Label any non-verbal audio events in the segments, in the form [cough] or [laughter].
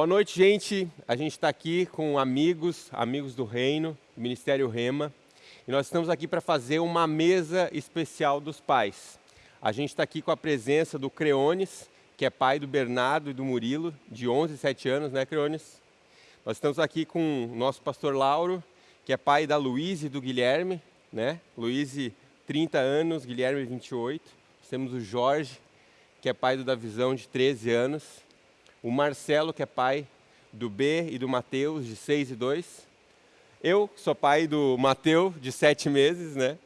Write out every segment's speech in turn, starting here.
Boa noite, gente. A gente está aqui com amigos, amigos do Reino, Ministério Rema, e nós estamos aqui para fazer uma mesa especial dos pais. A gente está aqui com a presença do Creones, que é pai do Bernardo e do Murilo, de 11 e 7 anos, né, Creones? Nós estamos aqui com o nosso pastor Lauro, que é pai da Luíse e do Guilherme, né? Luíse, 30 anos, Guilherme, 28. Nós temos o Jorge, que é pai do Davizão, de 13 anos o Marcelo, que é pai do B e do Mateus, de 6 e 2. Eu, sou pai do Mateus, de 7 meses, né?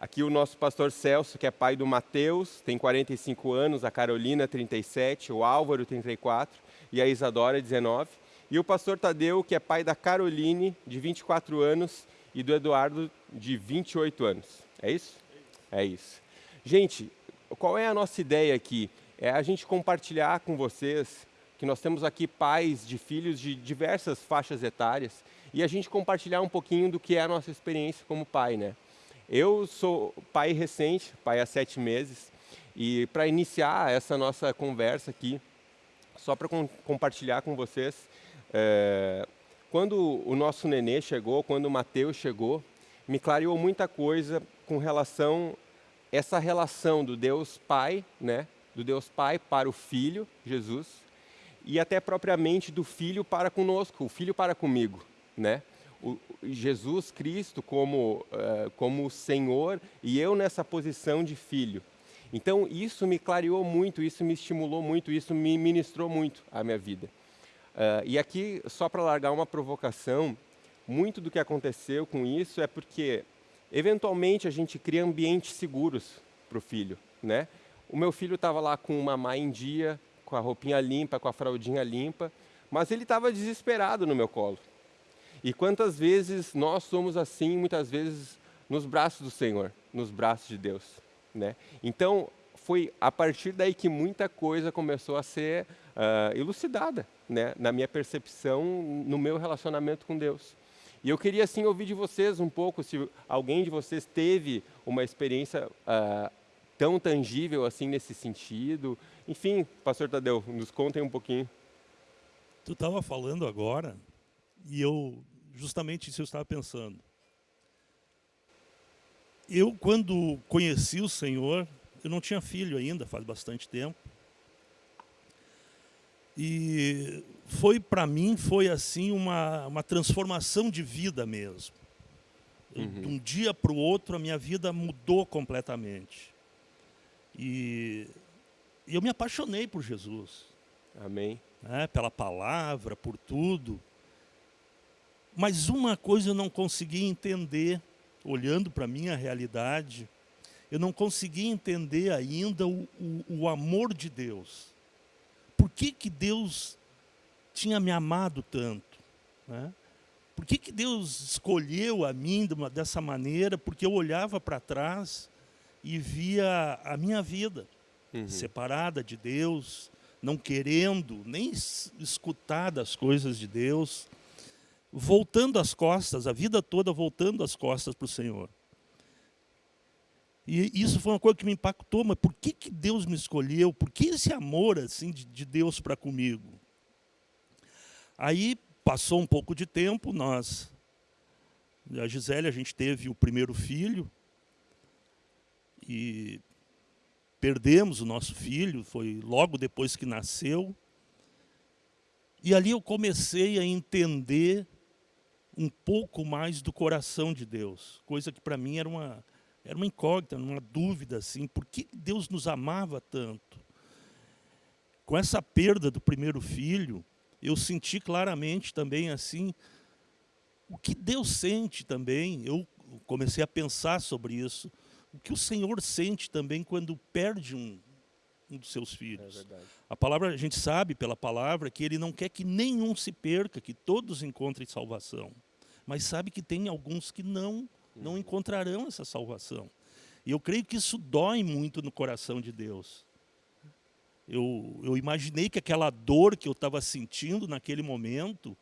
Aqui o nosso pastor Celso, que é pai do Mateus, tem 45 anos, a Carolina, 37, o Álvaro, 34, e a Isadora, 19. E o pastor Tadeu, que é pai da Caroline, de 24 anos, e do Eduardo, de 28 anos. É isso? É isso. Gente, qual é a nossa ideia aqui? É a gente compartilhar com vocês que nós temos aqui pais de filhos de diversas faixas etárias e a gente compartilhar um pouquinho do que é a nossa experiência como pai, né? Eu sou pai recente, pai há sete meses, e para iniciar essa nossa conversa aqui, só para com, compartilhar com vocês, é, quando o nosso nenê chegou, quando o Mateus chegou, me clareou muita coisa com relação essa relação do Deus Pai, né, do Deus Pai para o Filho, Jesus, e até propriamente do Filho para conosco, o Filho para comigo, né? O Jesus Cristo como, uh, como Senhor e eu nessa posição de filho. Então isso me clareou muito, isso me estimulou muito, isso me ministrou muito a minha vida. Uh, e aqui, só para largar uma provocação, muito do que aconteceu com isso é porque, eventualmente, a gente cria ambientes seguros para o filho. Né? O meu filho estava lá com uma má em dia, com a roupinha limpa, com a fraldinha limpa, mas ele estava desesperado no meu colo. E quantas vezes nós somos assim, muitas vezes nos braços do Senhor, nos braços de Deus, né? Então, foi a partir daí que muita coisa começou a ser uh, elucidada, né? Na minha percepção, no meu relacionamento com Deus. E eu queria, assim, ouvir de vocês um pouco, se alguém de vocês teve uma experiência uh, tão tangível assim nesse sentido. Enfim, pastor Tadeu, nos contem um pouquinho. Tu estava falando agora e eu justamente isso eu estava pensando. Eu quando conheci o Senhor, eu não tinha filho ainda, faz bastante tempo. E foi para mim foi assim uma uma transformação de vida mesmo. Uhum. De um dia para o outro a minha vida mudou completamente. E eu me apaixonei por Jesus. Amém. Né, pela palavra, por tudo. Mas uma coisa eu não consegui entender, olhando para a minha realidade, eu não consegui entender ainda o, o, o, amor de Deus. Por que, que Deus tinha me amado tanto? Né? Por que, que Deus escolheu a mim dessa maneira? Porque eu olhava para trás e via a minha vida uhum. separada de Deus, não querendo nem escutar das coisas de Deus, voltando as costas, a vida toda voltando as costas para o Senhor. E isso foi uma coisa que me impactou, mas por que, que Deus me escolheu? Por que esse amor assim de, de Deus para comigo? Aí passou um pouco de tempo, nós, a Gisele, a gente teve o primeiro filho, e perdemos o nosso filho, foi logo depois que nasceu. E ali eu comecei a entender um pouco mais do coração de Deus, coisa que para mim era uma, era uma incógnita, uma dúvida, assim, por que Deus nos amava tanto? Com essa perda do primeiro filho, eu senti claramente também assim, o que Deus sente também, eu comecei a pensar sobre isso, o que o Senhor sente também quando perde um, um dos seus filhos. É a palavra, a gente sabe pela palavra que ele não quer que nenhum se perca, que todos encontrem salvação. Mas sabe que tem alguns que não, não uhum. encontrarão essa salvação. E eu creio que isso dói muito no coração de Deus. Eu, eu imaginei que aquela dor que eu estava sentindo naquele momento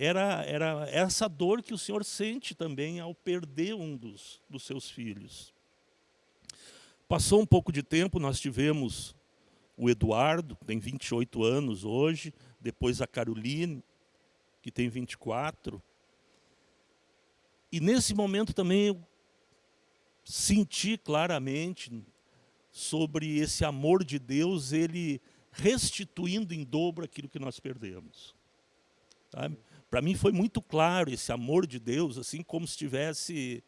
era, era essa dor que o Senhor sente também ao perder um dos, dos seus filhos. Passou um pouco de tempo, nós tivemos o Eduardo, tem 28 anos hoje, depois a Caroline, que tem 24. E nesse momento também eu senti claramente sobre esse amor de Deus, ele restituindo em dobro aquilo que nós perdemos. Para mim foi muito claro esse amor de Deus, assim como se estivesse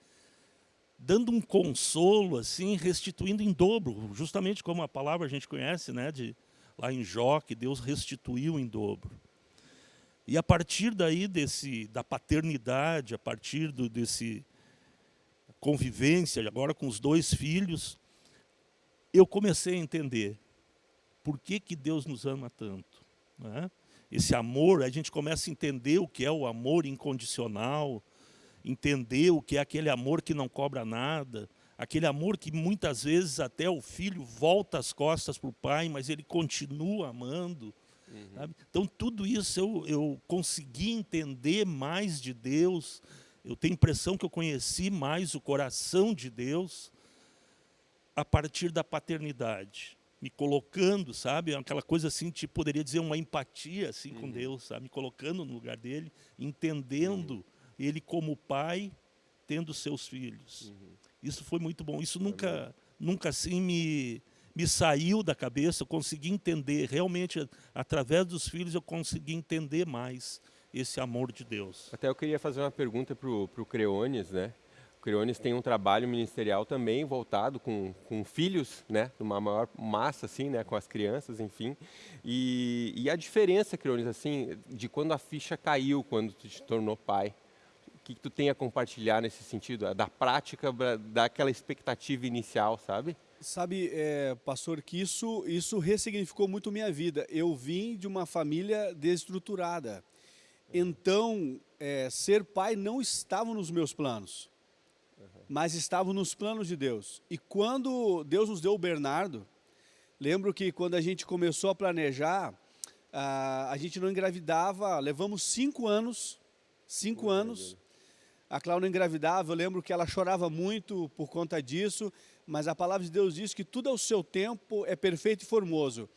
dando um consolo, assim, restituindo em dobro, justamente como a palavra a gente conhece, né, de lá em Jó, que Deus restituiu em dobro. E a partir daí desse da paternidade, a partir do, desse convivência agora com os dois filhos, eu comecei a entender por que que Deus nos ama tanto, né? Esse amor, a gente começa a entender o que é o amor incondicional, entender o que é aquele amor que não cobra nada, aquele amor que muitas vezes até o filho volta as costas para o pai, mas ele continua amando. Uhum. Então, tudo isso eu, eu consegui entender mais de Deus, eu tenho a impressão que eu conheci mais o coração de Deus a partir da paternidade me colocando, sabe? Aquela coisa assim, tipo, poderia dizer uma empatia assim uhum. com Deus, sabe? Me colocando no lugar dele, entendendo uhum ele como pai, tendo seus filhos. Uhum. Isso foi muito bom. Isso nunca, nunca assim me, me saiu da cabeça. Eu consegui entender, realmente, através dos filhos, eu consegui entender mais esse amor de Deus. Até eu queria fazer uma pergunta para o Creones, né? O Creones tem um trabalho ministerial também voltado com, com filhos, né? Uma maior massa, assim, né? Com as crianças, enfim. E, e a diferença, Creones, assim, de quando a ficha caiu, quando tu te tornou pai que, que tu tem a compartilhar nesse sentido, da prática, daquela expectativa inicial, sabe? Sabe, é, pastor, que isso, isso ressignificou muito minha vida. Eu vim de uma família desestruturada. Então, é, ser pai não estava nos meus planos, mas estava nos planos de Deus. E quando Deus nos deu o Bernardo, lembro que quando a gente começou a planejar, a, a gente não engravidava, levamos cinco anos, cinco oh, anos, a Cláudia engravidava, eu lembro que ela chorava muito por conta disso, mas a palavra de Deus diz que tudo ao seu tempo é perfeito e formoso.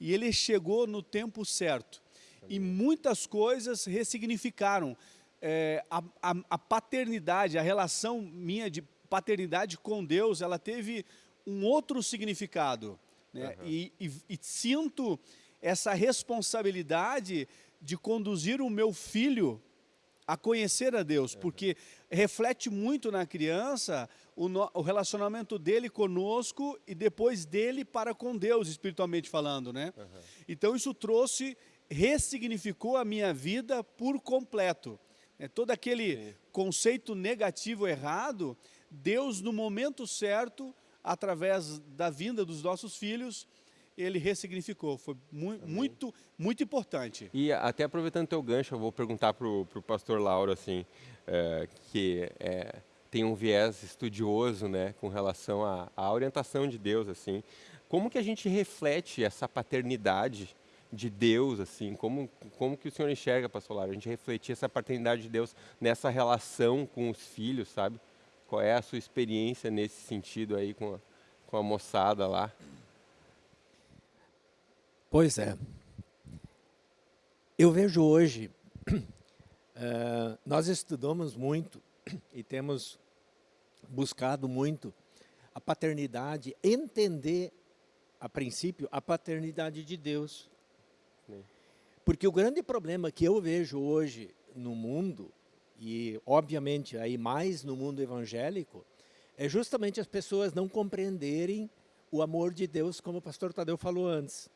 E ele chegou no tempo certo. E muitas coisas ressignificaram. É, a, a, a paternidade, a relação minha de paternidade com Deus, ela teve um outro significado. Né? Uhum. E, e, e, sinto essa responsabilidade de conduzir o meu filho a conhecer a Deus, porque reflete muito na criança o, no, o, relacionamento dele conosco e depois dele para com Deus, espiritualmente falando, né? Uhum. Então isso trouxe, ressignificou a minha vida por completo. É, todo aquele Sim. conceito negativo errado, Deus no momento certo, através da vinda dos nossos filhos, ele ressignificou. Foi mu muito, muito importante. E até aproveitando o teu gancho, eu vou perguntar para o pastor Lauro, assim, é, que é, tem um viés estudioso né, com relação à, à orientação de Deus. assim. Como que a gente reflete essa paternidade de Deus, assim, como, como que o senhor enxerga, pastor Lauro, a gente refletir essa paternidade de Deus nessa relação com os filhos, sabe? Qual é a sua experiência nesse sentido aí com a, com a moçada lá? Pois é. Eu vejo hoje, uh, [clears throat] nós estudamos muito [clears throat] e temos buscado muito a paternidade, entender, a princípio, a paternidade de Deus. Porque o grande problema que eu vejo hoje no mundo, e obviamente aí mais no mundo evangélico, é justamente as pessoas não compreenderem o amor de Deus, como o pastor Tadeu falou antes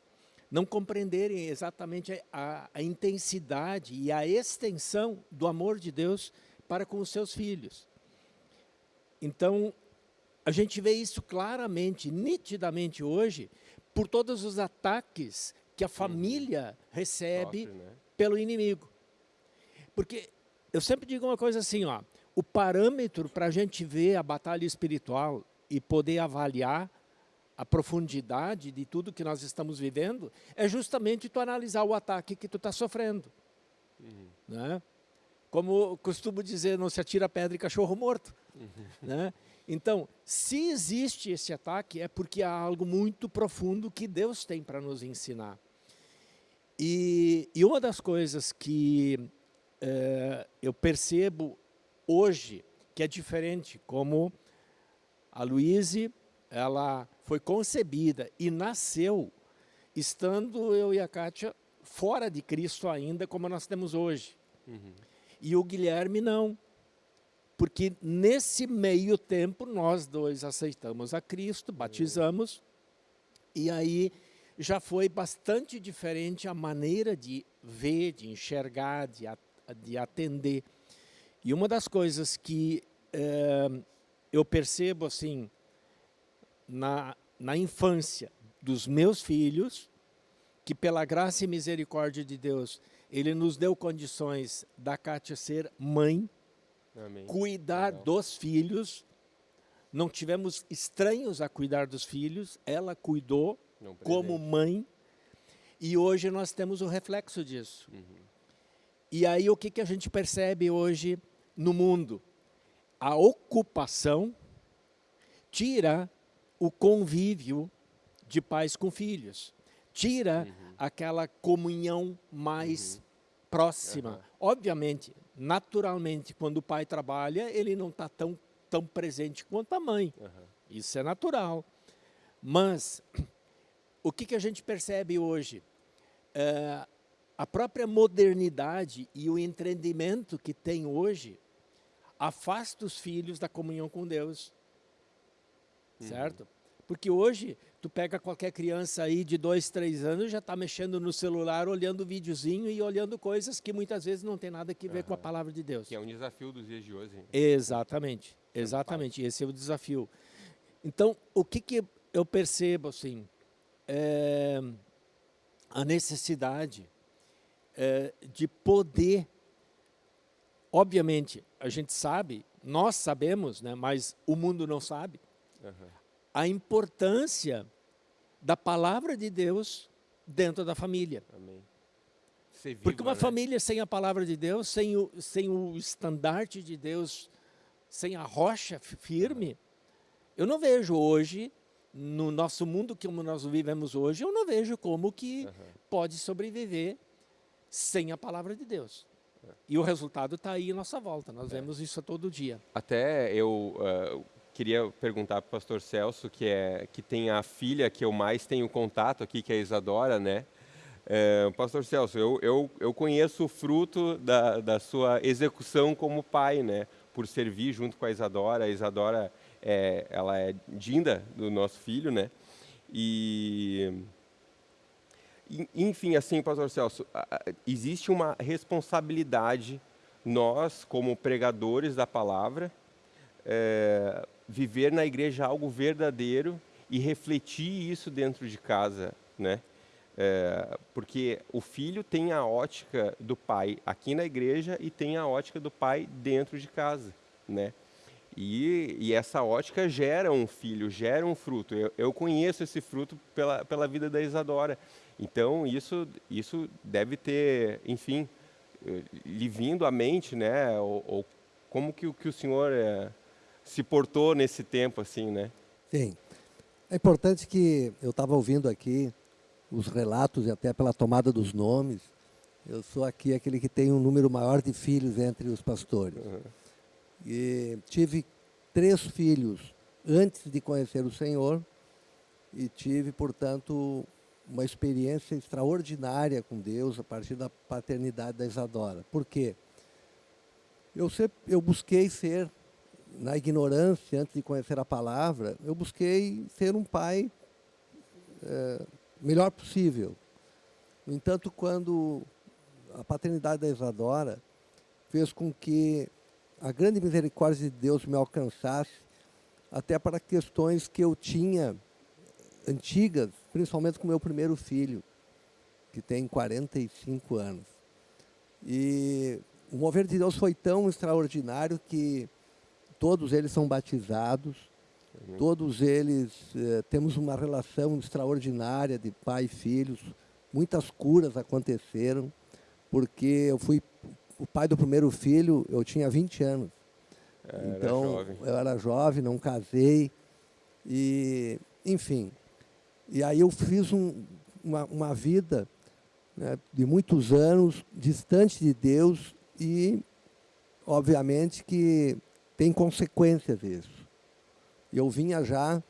não compreenderem exatamente a, a, intensidade e a extensão do amor de Deus para com os seus filhos. Então, a gente vê isso claramente, nitidamente hoje, por todos os ataques que a família recebe Sofre, né? pelo inimigo. Porque eu sempre digo uma coisa assim, ó, o parâmetro para a gente ver a batalha espiritual e poder avaliar a profundidade de tudo que nós estamos vivendo, é justamente tu analisar o ataque que tu está sofrendo. Uhum. Né? Como costumo dizer, não se atira pedra em cachorro morto. Uhum. Né? Então, se existe esse ataque, é porque há algo muito profundo que Deus tem para nos ensinar. E e uma das coisas que é, eu percebo hoje que é diferente, como a Luíse, ela foi concebida e nasceu estando eu e a Kátia fora de Cristo ainda, como nós temos hoje. Uhum. E o Guilherme não. Porque nesse meio tempo nós dois aceitamos a Cristo, batizamos, uhum. e aí já foi bastante diferente a maneira de ver, de enxergar, de, de atender. E uma das coisas que é, eu percebo assim na, na infância dos meus filhos, que pela graça e misericórdia de Deus, Ele nos deu condições da Kátia ser mãe, Amém. cuidar Legal. dos filhos, não tivemos estranhos a cuidar dos filhos, ela cuidou como mãe, e hoje nós temos o reflexo disso. Uhum. E aí o que, que a gente percebe hoje no mundo? A ocupação tira o convívio de pais com filhos. Tira uhum. aquela comunhão mais uhum. próxima. Obviamente, naturalmente, quando o pai trabalha, ele não está tão, tão presente quanto a mãe. Isso é natural. Mas, o que, que a gente percebe hoje? É, a própria modernidade e o entendimento que tem hoje afasta os filhos da comunhão com Deus. Uhum. Certo? Porque hoje, tu pega qualquer criança aí de dois, três anos, já está mexendo no celular, olhando videozinho e olhando coisas que muitas vezes não tem nada a ver uhum. com a palavra de Deus. Que é um desafio dos dias de hoje. Hein? Exatamente, exatamente, esse é o desafio. Então, o que, que eu percebo, assim, é a necessidade é, de poder, obviamente, a gente sabe, nós sabemos, né, mas o mundo não sabe, uhum. a importância da palavra de Deus dentro da família. Amém. Viva, Porque uma né? família sem a palavra de Deus, sem o, sem o estandarte de Deus, sem a rocha firme, eu não vejo hoje, no nosso mundo que nós vivemos hoje, eu não vejo como que uhum. pode sobreviver sem a palavra de Deus. É. E o resultado está aí à nossa volta, nós é. vemos isso todo dia. Até eu uh, queria perguntar para o pastor Celso, que, é, que tem a filha que eu mais tenho contato aqui, que é a Isadora, né? É, pastor Celso, eu, eu, eu conheço o fruto da, da sua execução como pai, né? Por servir junto com a Isadora. A Isadora, é, ela é dinda do nosso filho, né? E enfim, assim, pastor Celso, existe uma responsabilidade, nós, como pregadores da palavra, é, viver na igreja algo verdadeiro e refletir isso dentro de casa, né? É, porque o filho tem a ótica do pai aqui na igreja e tem a ótica do pai dentro de casa, né? E, e essa ótica gera um filho, gera um fruto. Eu, eu conheço esse fruto pela, pela vida da Isadora. Então, isso, isso deve ter, enfim, eh, lhe vindo à mente, né? Ou, ou como que, que o senhor é, se portou nesse tempo, assim, né? Sim. É importante que eu estava ouvindo aqui os relatos e até pela tomada dos nomes. Eu sou aqui aquele que tem um número maior de filhos entre os pastores. Uhum. E tive três filhos antes de conhecer o Senhor e tive, portanto, uma experiência extraordinária com Deus a partir da paternidade da Isadora. Por quê? Eu, sempre, eu busquei ser, na ignorância, antes de conhecer a palavra, eu busquei ser um pai é, melhor possível. No entanto, quando a paternidade da Isadora fez com que a grande misericórdia de Deus me alcançasse, até para questões que eu tinha antigas, principalmente com meu primeiro filho, que tem 45 anos. E o mover de Deus foi tão extraordinário que todos eles são batizados, uhum. todos eles eh, temos uma relação extraordinária de pai e filhos, muitas curas aconteceram, porque eu fui o pai do primeiro filho, eu tinha 20 anos. Era então, jovem. eu era jovem, não casei, e, enfim, e aí eu fiz um, uma, uma vida né, de muitos anos, distante de Deus e, obviamente, que tem consequências isso. Eu vinha já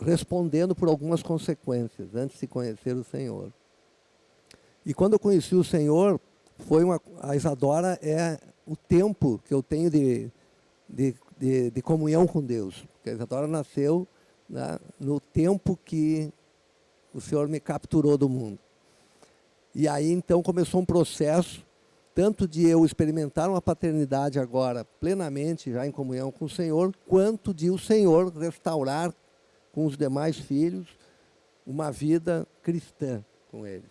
respondendo por algumas consequências antes de conhecer o Senhor. E quando eu conheci o Senhor, foi uma, a Isadora é o tempo que eu tenho de, de, de, de comunhão com Deus. Porque a Isadora nasceu né, no tempo que o Senhor me capturou do mundo. E aí então começou um processo, tanto de eu experimentar uma paternidade agora plenamente, já em comunhão com o Senhor, quanto de o Senhor restaurar com os demais filhos uma vida cristã com eles.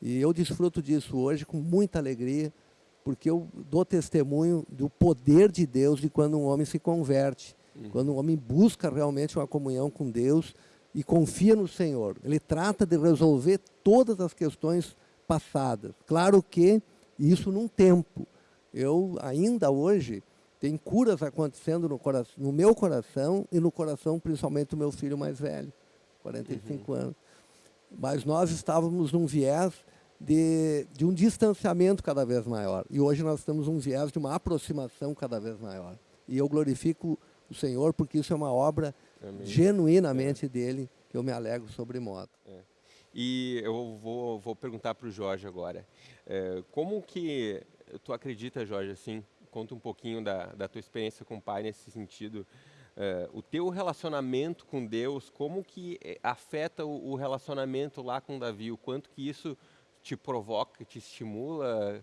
E eu desfruto disso hoje com muita alegria, porque eu dou testemunho do poder de Deus de quando um homem se converte, uhum. quando um homem busca realmente uma comunhão com Deus e confia no Senhor. Ele trata de resolver todas as questões passadas. Claro que isso num tempo. Eu ainda hoje tem curas acontecendo no, coração, no meu coração e no coração principalmente do meu filho mais velho, 45 uhum. anos. Mas nós estávamos num viés de, de um distanciamento cada vez maior. E hoje nós estamos num viés de uma aproximação cada vez maior. E eu glorifico o Senhor porque isso é uma obra Amém. genuinamente é. dele, que eu me alegro sobre modo. É. E eu vou, vou perguntar para o Jorge agora. É, como que tu acredita, Jorge, assim, conta um pouquinho da, da tua experiência com o pai nesse sentido, Uh, o teu relacionamento com Deus, como que eh, afeta o, o, relacionamento lá com Davi? O quanto que isso te provoca, te estimula?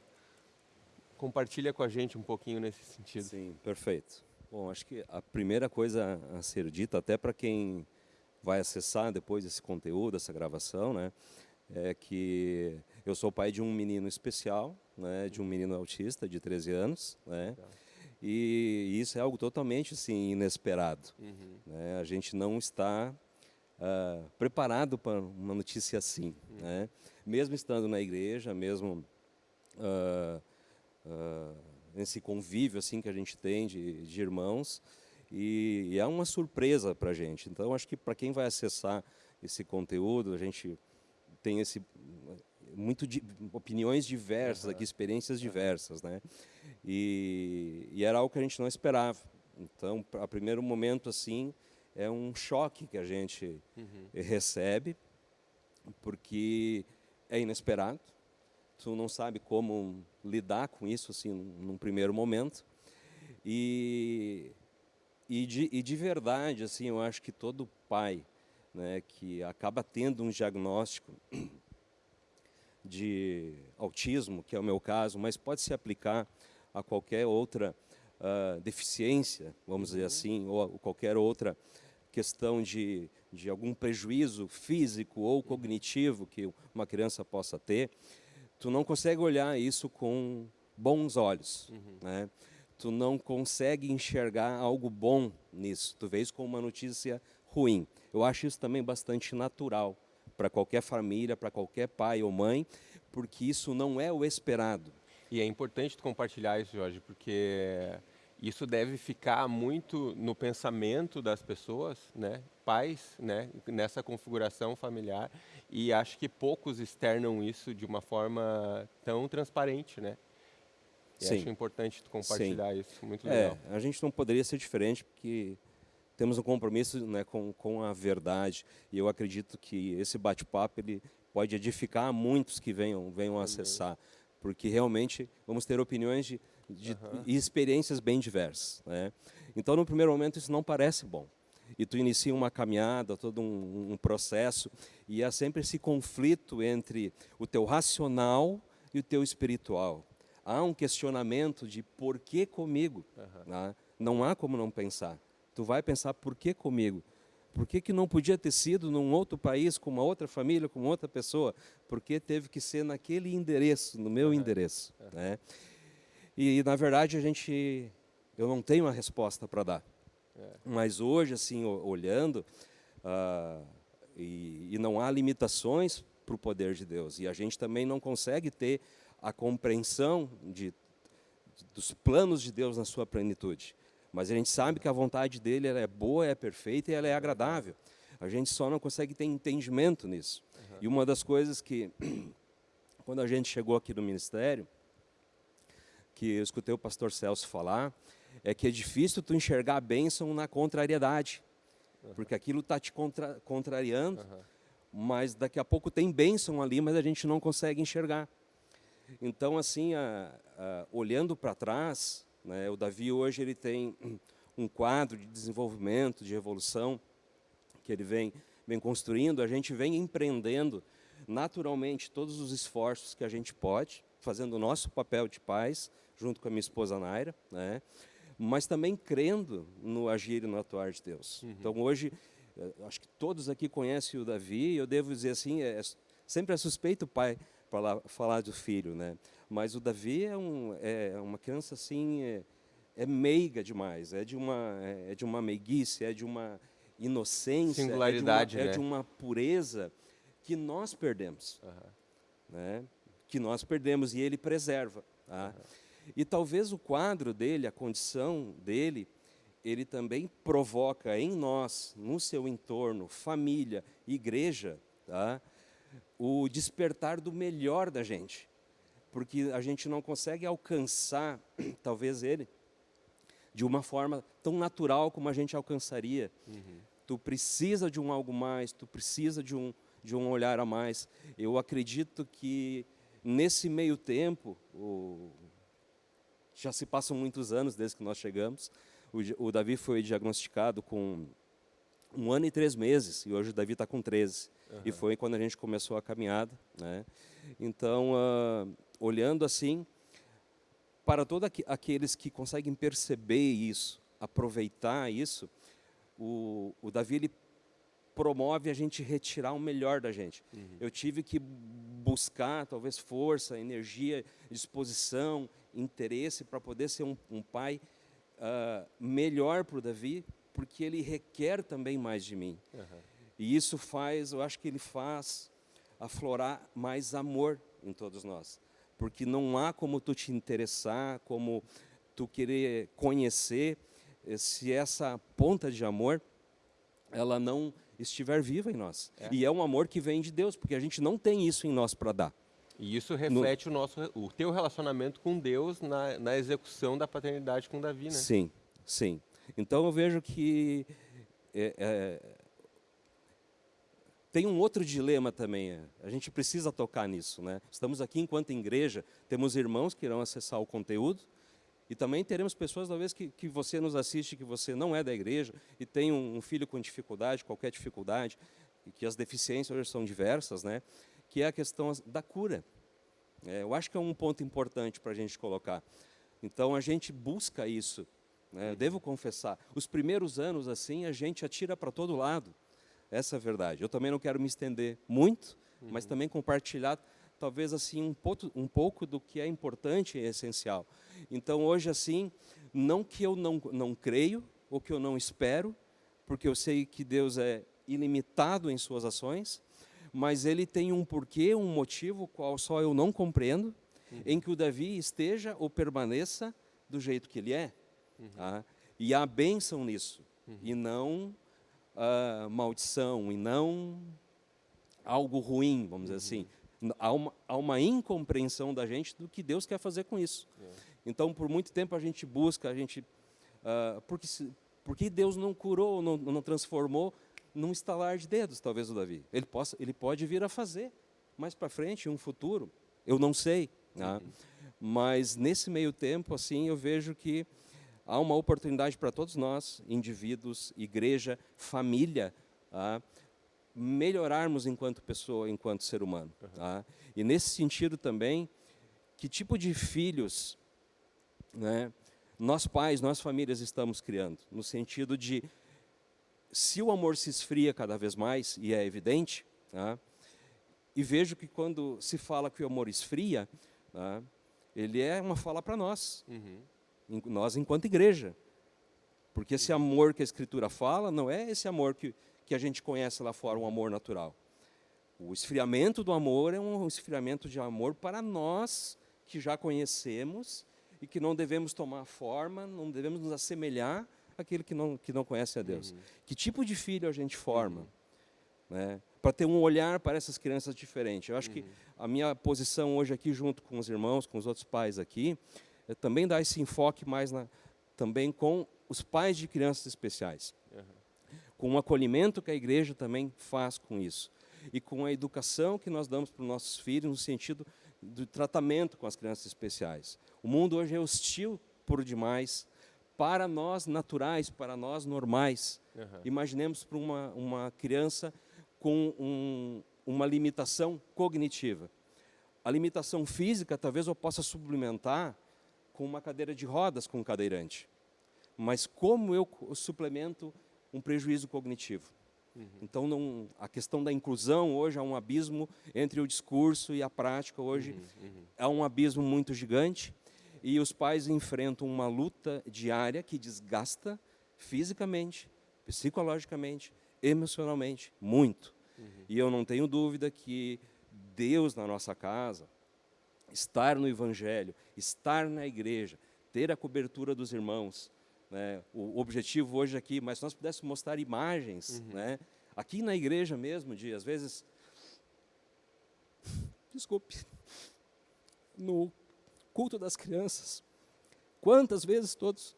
Compartilha com a gente um pouquinho nesse sentido. Sim, perfeito. Bom, acho que a primeira coisa a ser dita, até para quem vai acessar depois esse conteúdo, essa gravação, né, é que eu sou pai de um menino especial, né, de um menino autista de 13 anos, né, e isso é algo totalmente assim, inesperado. Uhum. Né? A gente não está uh, preparado para uma notícia assim. Uhum. Né? Mesmo estando na igreja, mesmo uh, uh, nesse convívio assim que a gente tem de, de irmãos, e, e, é uma surpresa para a gente. Então, acho que para quem vai acessar esse conteúdo, a gente tem esse muito opiniões diversas, uhum. aqui, experiências diversas, né? E, e, era algo que a gente não esperava. Então, a primeiro momento assim é um choque que a gente uhum. recebe, porque é inesperado. Tu não sabe como lidar com isso assim num primeiro momento. E e de, e de verdade, assim, eu acho que todo pai, né, que acaba tendo um diagnóstico [clears throat] de autismo, que é o meu caso, mas pode se aplicar a qualquer outra uh, deficiência, vamos dizer uhum. assim, ou qualquer outra questão de, de algum prejuízo físico ou cognitivo que uma criança possa ter, tu não consegue olhar isso com bons olhos, uhum. né? Tu não consegue enxergar algo bom nisso, tu vês como uma notícia ruim. Eu acho isso também bastante natural para qualquer família, para qualquer pai ou mãe, porque isso não é o esperado. E é importante compartilhar isso, Jorge, porque isso deve ficar muito no pensamento das pessoas, né? pais, né? nessa configuração familiar, e acho que poucos externam isso de uma forma tão transparente, né? E Sim. acho importante compartilhar Sim. isso, muito legal. É, a gente não poderia ser diferente, porque temos um compromisso né, com, com a verdade. E eu acredito que esse bate-papo ele pode edificar muitos que venham, venham acessar, porque realmente vamos ter opiniões de, de uhum. e experiências bem diversas. Né? Então, no primeiro momento, isso não parece bom. E tu inicia uma caminhada, todo um, um processo, e há sempre esse conflito entre o teu racional e o teu espiritual. Há um questionamento de por que comigo? Uhum. Né? Não há como não pensar tu vai pensar, por que comigo? Por que, que não podia ter sido num outro país, com uma outra família, com outra pessoa? Por que teve que ser naquele endereço, no meu endereço? Né? E, na verdade, a gente, eu não tenho uma resposta para dar. É. Mas hoje, assim, olhando, uh, e, e não há limitações para o poder de Deus. E a gente também não consegue ter a compreensão de, dos planos de Deus na sua plenitude. Mas a gente sabe que a vontade dele é boa, é perfeita e ela é agradável. A gente só não consegue ter entendimento nisso. Uhum. E uma das coisas que, [clears throat] quando a gente chegou aqui no ministério, que eu escutei o pastor Celso falar, é que é difícil tu enxergar a bênção na contrariedade. Uhum. Porque aquilo está te contra, contrariando, uhum. mas daqui a pouco tem bênção ali, mas a gente não consegue enxergar. Então, assim, a, a, olhando para trás, né, o Davi hoje ele tem [clears throat] um quadro de desenvolvimento, de evolução, que ele vem, vem construindo, a gente vem empreendendo naturalmente todos os esforços que a gente pode, fazendo o nosso papel de pais, junto com a minha esposa Naira, né? mas também crendo no agir e no atuar de Deus. Uhum. Então hoje, eh, acho que todos aqui conhecem o Davi, eu devo dizer assim, é, sempre é suspeito o pai para falar do filho, né? Mas o Davi é, um, é uma criança assim, é, é meiga demais, é de uma é, é de uma meiguice, é de uma inocência, Singularidade, é, de uma, né? é de uma pureza que nós perdemos, uhum. né? Que nós perdemos e ele preserva. Tá? Uhum. E talvez o quadro dele, a condição dele, ele também provoca em nós, no seu entorno, família, igreja, tá? O despertar do melhor da gente. Porque a gente não consegue alcançar, [clears throat] talvez ele, de uma forma tão natural como a gente alcançaria. Uhum. Tu precisa de um algo mais, tu precisa de um, de um olhar a mais. Eu acredito que nesse meio tempo, o, já se passam muitos anos desde que nós chegamos. O, o Davi foi diagnosticado com um ano e três meses, e hoje o Davi está com 13. Uhum. E foi quando a gente começou a caminhada. Né? Então, uh, olhando assim, para todos aqueles que conseguem perceber isso, aproveitar isso, o, o Davi ele promove a gente retirar o melhor da gente. Uhum. Eu tive que buscar, talvez, força, energia, disposição, interesse para poder ser um, um pai uh, melhor para o Davi, porque ele requer também mais de mim. Uhum. E isso faz, eu acho que ele faz aflorar mais amor em todos nós. Porque não há como tu te interessar, como tu querer conhecer, eh, se essa ponta de amor, ela não estiver viva em nós. É. E é um amor que vem de Deus, porque a gente não tem isso em nós para dar. E isso reflete no... o nosso, o teu relacionamento com Deus na, na execução da paternidade com Davi, né? Sim, sim. Então eu vejo que é, é, tem um outro dilema também. É, a gente precisa tocar nisso, né? Estamos aqui enquanto igreja, temos irmãos que irão acessar o conteúdo e também teremos pessoas, talvez, que, que você nos assiste, que você não é da igreja e tem um, um filho com dificuldade, qualquer dificuldade, e que as deficiências hoje são diversas, né? que é a questão da cura. É, eu acho que é um ponto importante para a gente colocar. Então, a gente busca isso. Né? Devo confessar, os primeiros anos, assim, a gente atira para todo lado. Essa é a verdade. Eu também não quero me estender muito, uhum. mas também compartilhar, talvez, assim, um pouco, um pouco do que é importante e essencial. Então, hoje, assim, não que eu não, não creio, ou que eu não espero, porque eu sei que Deus é ilimitado em suas ações, mas ele tem um porquê, um motivo, qual só eu não compreendo, uhum. em que o Davi esteja ou permaneça do jeito que ele é. Uhum. Tá? E há bênção nisso, uhum. e não uh, maldição, e não algo ruim, vamos dizer assim. Uhum. Há uma, há uma, incompreensão da gente do que Deus quer fazer com isso. É. Então, por muito tempo a gente busca, a gente... Uh, porque, porque Deus não curou, não, não transformou, num estalar de dedos, talvez o Davi. Ele, possa, ele pode vir a fazer mais para frente, em um futuro, eu não sei. Né? Mas nesse meio tempo, assim, eu vejo que há uma oportunidade para todos nós, indivíduos, igreja, família, tá? melhorarmos enquanto pessoa, enquanto ser humano. Tá? E nesse sentido também, que tipo de filhos né, nós pais, nós famílias estamos criando? No sentido de se o amor se esfria cada vez mais, e é evidente, tá? e vejo que quando se fala que o amor esfria, tá? ele é uma fala para nós, uhum. Nós enquanto igreja. Porque esse amor que a Escritura fala não é esse amor que, que a gente conhece lá fora, um amor natural. O esfriamento do amor é um esfriamento de amor para nós que já conhecemos e que não devemos tomar forma, não devemos nos assemelhar aquele que não, que não conhece a Deus. Uhum. Que tipo de filho a gente forma? Uhum. né? para ter um olhar para essas crianças diferente. Eu acho que a minha posição hoje aqui, junto com os irmãos, com os outros pais aqui, também dar esse enfoque mais na, também com os pais de crianças especiais. Com o acolhimento que a igreja também faz com isso. E com a educação que nós damos para os nossos filhos no sentido do tratamento com as crianças especiais. O mundo hoje é hostil por demais para nós naturais, para nós normais. Uhum. Imaginemos para uma, uma criança com um, uma limitação cognitiva. A limitação física, talvez eu possa suplementar com uma cadeira de rodas com um cadeirante. Mas como eu suplemento um prejuízo cognitivo? Uhum. Então, não, a questão da inclusão hoje é um abismo entre o discurso e a prática. Hoje uhum, uhum. é um abismo muito gigante e os pais enfrentam uma luta diária que desgasta fisicamente, psicologicamente, emocionalmente, muito. Uhum. E eu não tenho dúvida que Deus na nossa casa, estar no Evangelho, estar na igreja, ter a cobertura dos irmãos, né? o objetivo hoje aqui, mas se nós pudéssemos mostrar imagens, uhum. né? aqui na igreja mesmo, de às vezes, desculpe, no culto das crianças. Quantas vezes todos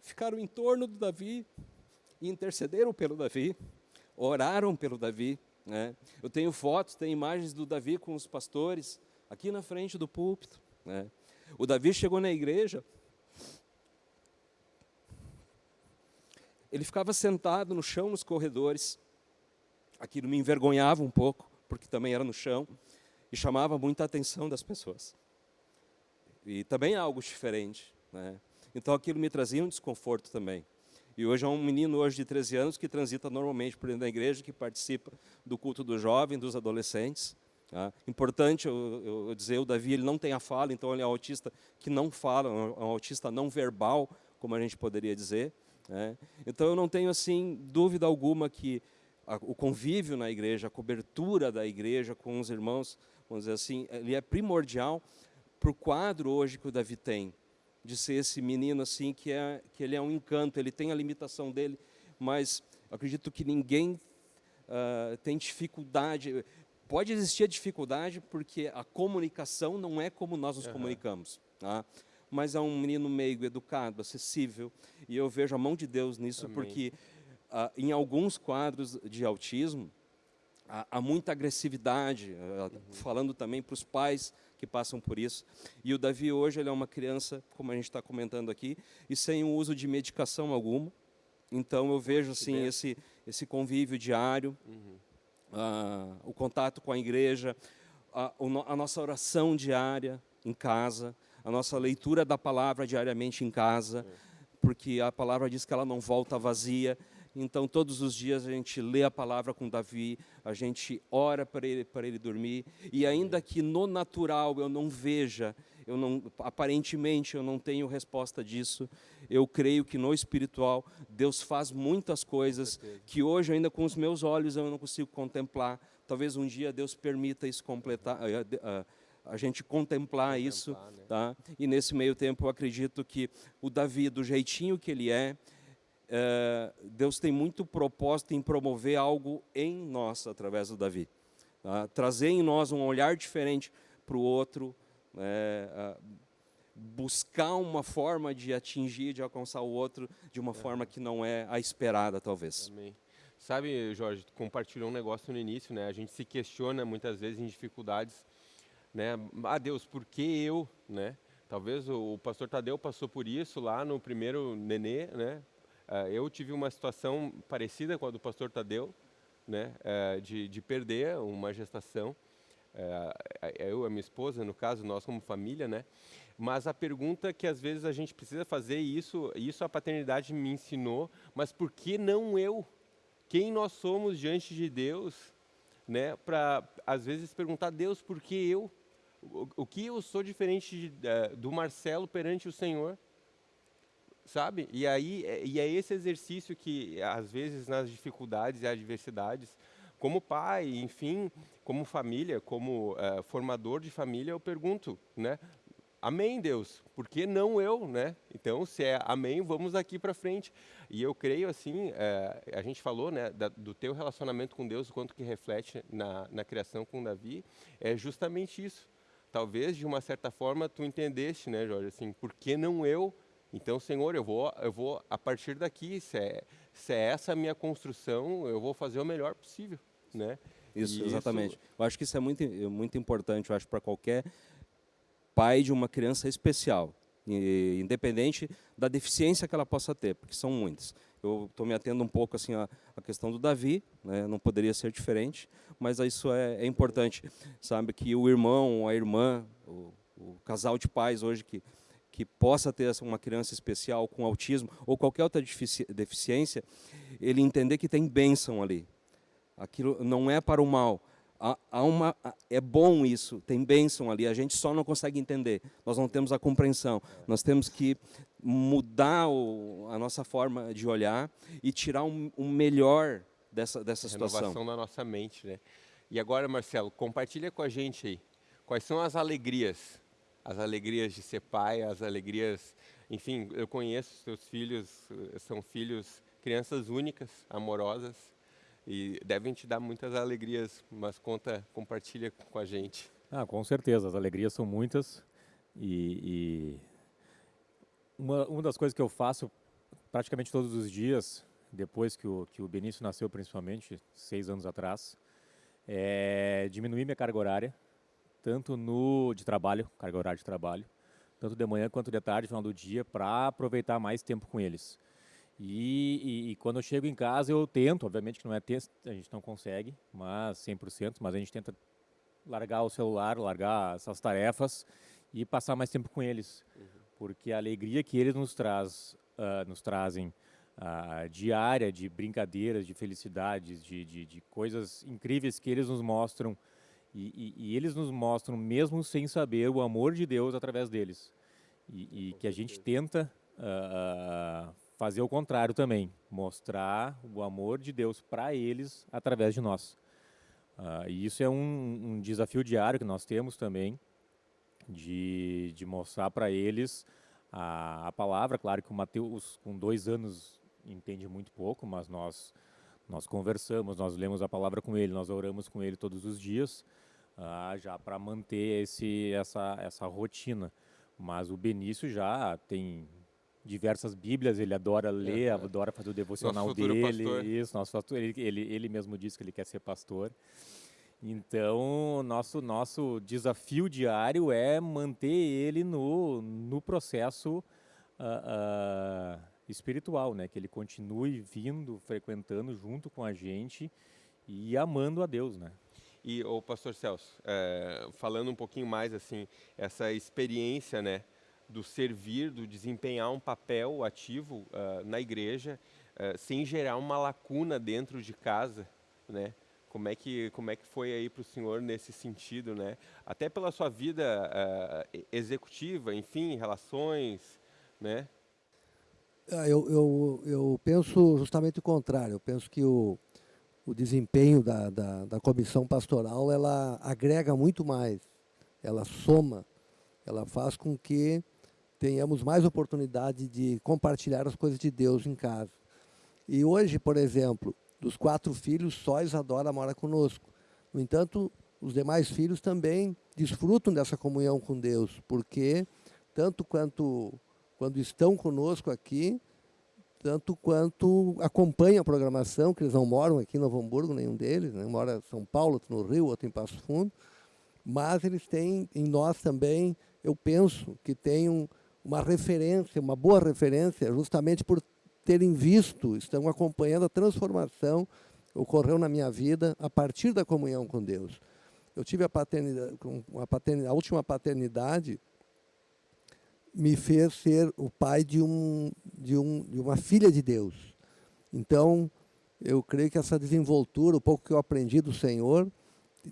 ficaram em torno do Davi e intercederam pelo Davi, oraram pelo Davi. Né? Eu tenho fotos, tenho imagens do Davi com os pastores aqui na frente do púlpito. Né? O Davi chegou na igreja, ele ficava sentado no chão nos corredores. Aquilo me envergonhava um pouco, porque também era no chão, e chamava muita atenção das pessoas. E também é algo diferente. Né? Então aquilo me trazia um desconforto também. E hoje é um menino hoje de 13 anos que transita normalmente por dentro da igreja, que participa do culto do jovem, dos adolescentes. Tá? Importante eu, eu, dizer, o Davi ele não tem a fala, então ele é um autista que não fala, é um autista não verbal, como a gente poderia dizer. Né? Então eu não tenho assim dúvida alguma que a, o convívio na igreja, a cobertura da igreja com os irmãos, vamos dizer assim, ele é primordial para o quadro hoje que o Davi tem, de ser esse menino assim que é que ele é um encanto, ele tem a limitação dele, mas acredito que ninguém uh, tem dificuldade. Pode existir a dificuldade porque a comunicação não é como nós nos uhum. comunicamos, tá? mas é um menino meigo, educado, acessível, e eu vejo a mão de Deus nisso Amém. porque uh, em alguns quadros de autismo há, há muita agressividade, uh, uhum. falando também para os pais que passam por isso. E o Davi hoje ele é uma criança, como a gente está comentando aqui, e sem o uso de medicação alguma. Então eu vejo assim esse esse convívio diário, uhum. Uh, o contato com a igreja, a, a nossa oração diária em casa, a nossa leitura da palavra diariamente em casa, porque a palavra diz que ela não volta vazia. Então, todos os dias a gente lê a palavra com Davi, a gente ora para ele, para ele dormir, e ainda que no natural eu não veja, eu não, aparentemente eu não tenho resposta disso, eu creio que no espiritual Deus faz muitas coisas que hoje ainda com os meus olhos eu não consigo contemplar. Talvez um dia Deus permita isso completar, a, eh, a, eh, a gente contemplar, contemplar isso, né? tá? E nesse meio tempo eu acredito que o Davi, do jeitinho que ele é, é, Deus tem muito propósito em promover algo em nós através do Davi. Tá? Trazer em nós um olhar diferente para o outro, é, buscar uma forma de atingir, de alcançar o outro de uma é. forma que não é a esperada, talvez. Amém. Sabe, Jorge, compartilhou um negócio no início, né? A gente se questiona muitas vezes em dificuldades, né? Ah, Deus, por que eu, né? Talvez o, o pastor Tadeu passou por isso lá no primeiro nenê, né? Uh, eu tive uma situação parecida com a do pastor Tadeu, né, uh, de, de, perder uma gestação, eu e a minha esposa, no caso, nós como família, né, mas a pergunta que às vezes a gente precisa fazer, isso, isso a paternidade me ensinou, mas por que não eu? Quem nós somos diante de Deus, né, para às vezes perguntar Deus, por que eu? O, o que eu sou diferente de, do Marcelo perante o Senhor? sabe? E aí é, e é esse exercício que às vezes nas dificuldades e adversidades, como pai, enfim, como família, como uh, formador de família, eu pergunto, né? amém, Deus, por que não eu, né? Então, se é amém, vamos aqui para frente. E eu creio, assim, é, a gente falou, né, da, do teu relacionamento com Deus, o quanto que reflete na, na criação com Davi, é justamente isso. Talvez, de uma certa forma, tu entendeste, né, Jorge, assim, por que não eu? Então, Senhor, eu vou, eu vou a partir daqui, se é, se é essa a minha construção, eu vou fazer o melhor possível, né? Isso, E exatamente. isso- Eu acho que isso é muito, muito importante, eu acho, para qualquer pai de uma criança especial, e- independente da deficiência que ela possa ter, porque são muitas. Eu estou me atendo um pouco assim à, à questão do Davi, né, não poderia ser diferente, mas isso é, é importante, sabe, que o irmão, a irmã, o, o casal de pais hoje que que possa ter uma criança especial com autismo ou qualquer outra defici- deficiência, ele entender que tem bênção ali, aquilo não é para o mal. Há, há uma, é bom isso, tem bênção ali, a gente só não consegue entender, nós não temos a compreensão, nós temos que mudar o, a nossa forma de olhar e tirar um, um melhor dessa, dessa situação. renovação da nossa mente, né? E agora, Marcelo, compartilha com a gente aí. Quais são as alegrias? As alegrias de ser pai, as alegrias... Enfim, eu conheço os teus filhos, eh, são filhos, crianças únicas, amorosas, e devem te dar muitas alegrias, mas conta, compartilha com a gente. Ah, com certeza, as alegrias são muitas e, e uma, uma das coisas que eu faço praticamente todos os dias, depois que o, que o Benício nasceu principalmente, seis anos atrás, é diminuir minha carga horária, tanto no de trabalho, carga horária de trabalho, tanto de manhã quanto de tarde, final do dia, para aproveitar mais tempo com eles. E, e, e quando eu chego em casa, eu tento, obviamente que não é texto, a gente não consegue, mas 100%, mas a gente tenta largar o celular, largar essas tarefas e passar mais tempo com eles, porque a alegria que eles nos traz, ah, nos trazem ah, diária de brincadeiras, de felicidades, de, de, de coisas incríveis que eles nos mostram e, e- eles nos mostram mesmo sem saber o amor de Deus através deles. E, que a gente tenta ah, fazer o contrário também, mostrar o amor de Deus para eles através de nós. Ah, e isso é um, um desafio diário que nós temos também, de, de mostrar para eles a, a palavra. Claro que o Mateus, com dois anos, entende muito pouco, mas nós, nós conversamos, nós lemos a palavra com ele, nós oramos com ele todos os dias, ah, já para manter esse, essa, essa rotina. Mas o Benício já tem diversas bíblias, ele adora ler, Aham. adora fazer o devocional futuro dele. pastor. Isso, nosso pastor, ele, ele, ele mesmo disse que ele quer ser pastor. Então, nosso nosso desafio diário é manter ele no, no processo ah, ah, espiritual, né? Que ele continue vindo, frequentando junto com a gente e amando a Deus, né? E o pastor Celso, eh, falando um pouquinho mais assim, essa experiência, né, do servir, do desempenhar um papel ativo ah, na igreja, eh, sem gerar uma lacuna dentro de casa, né? Como é que como é que foi aí para o senhor nesse sentido, né? Até pela sua vida e- executiva, enfim, relações, né? Eu, eu, eu penso justamente o contrário. Eu penso que o, o desempenho da, da, da comissão pastoral ela agrega muito mais, ela soma, ela faz com que tenhamos mais oportunidade de compartilhar as coisas de Deus em casa. E hoje, por exemplo, dos quatro filhos, só Isadora mora conosco. No entanto, os demais filhos também desfrutam dessa comunhão com Deus, porque tanto quanto quando estão conosco aqui, tanto quanto acompanham a programação, que eles não moram aqui em Novo Hamburgo, nenhum deles, né? mora em São Paulo, outro no Rio, outro em Passo Fundo, mas eles têm em nós também, eu penso, que tem um, uma referência, uma boa referência, justamente por terem visto, estão acompanhando a transformação que ocorreu na minha vida a partir da comunhão com Deus. Eu tive a paternidade, a, paternidade, a última paternidade me fez ser o pai de, um, de, um, de uma filha de Deus. Então, eu creio que essa desenvoltura, o pouco que eu aprendi do Senhor,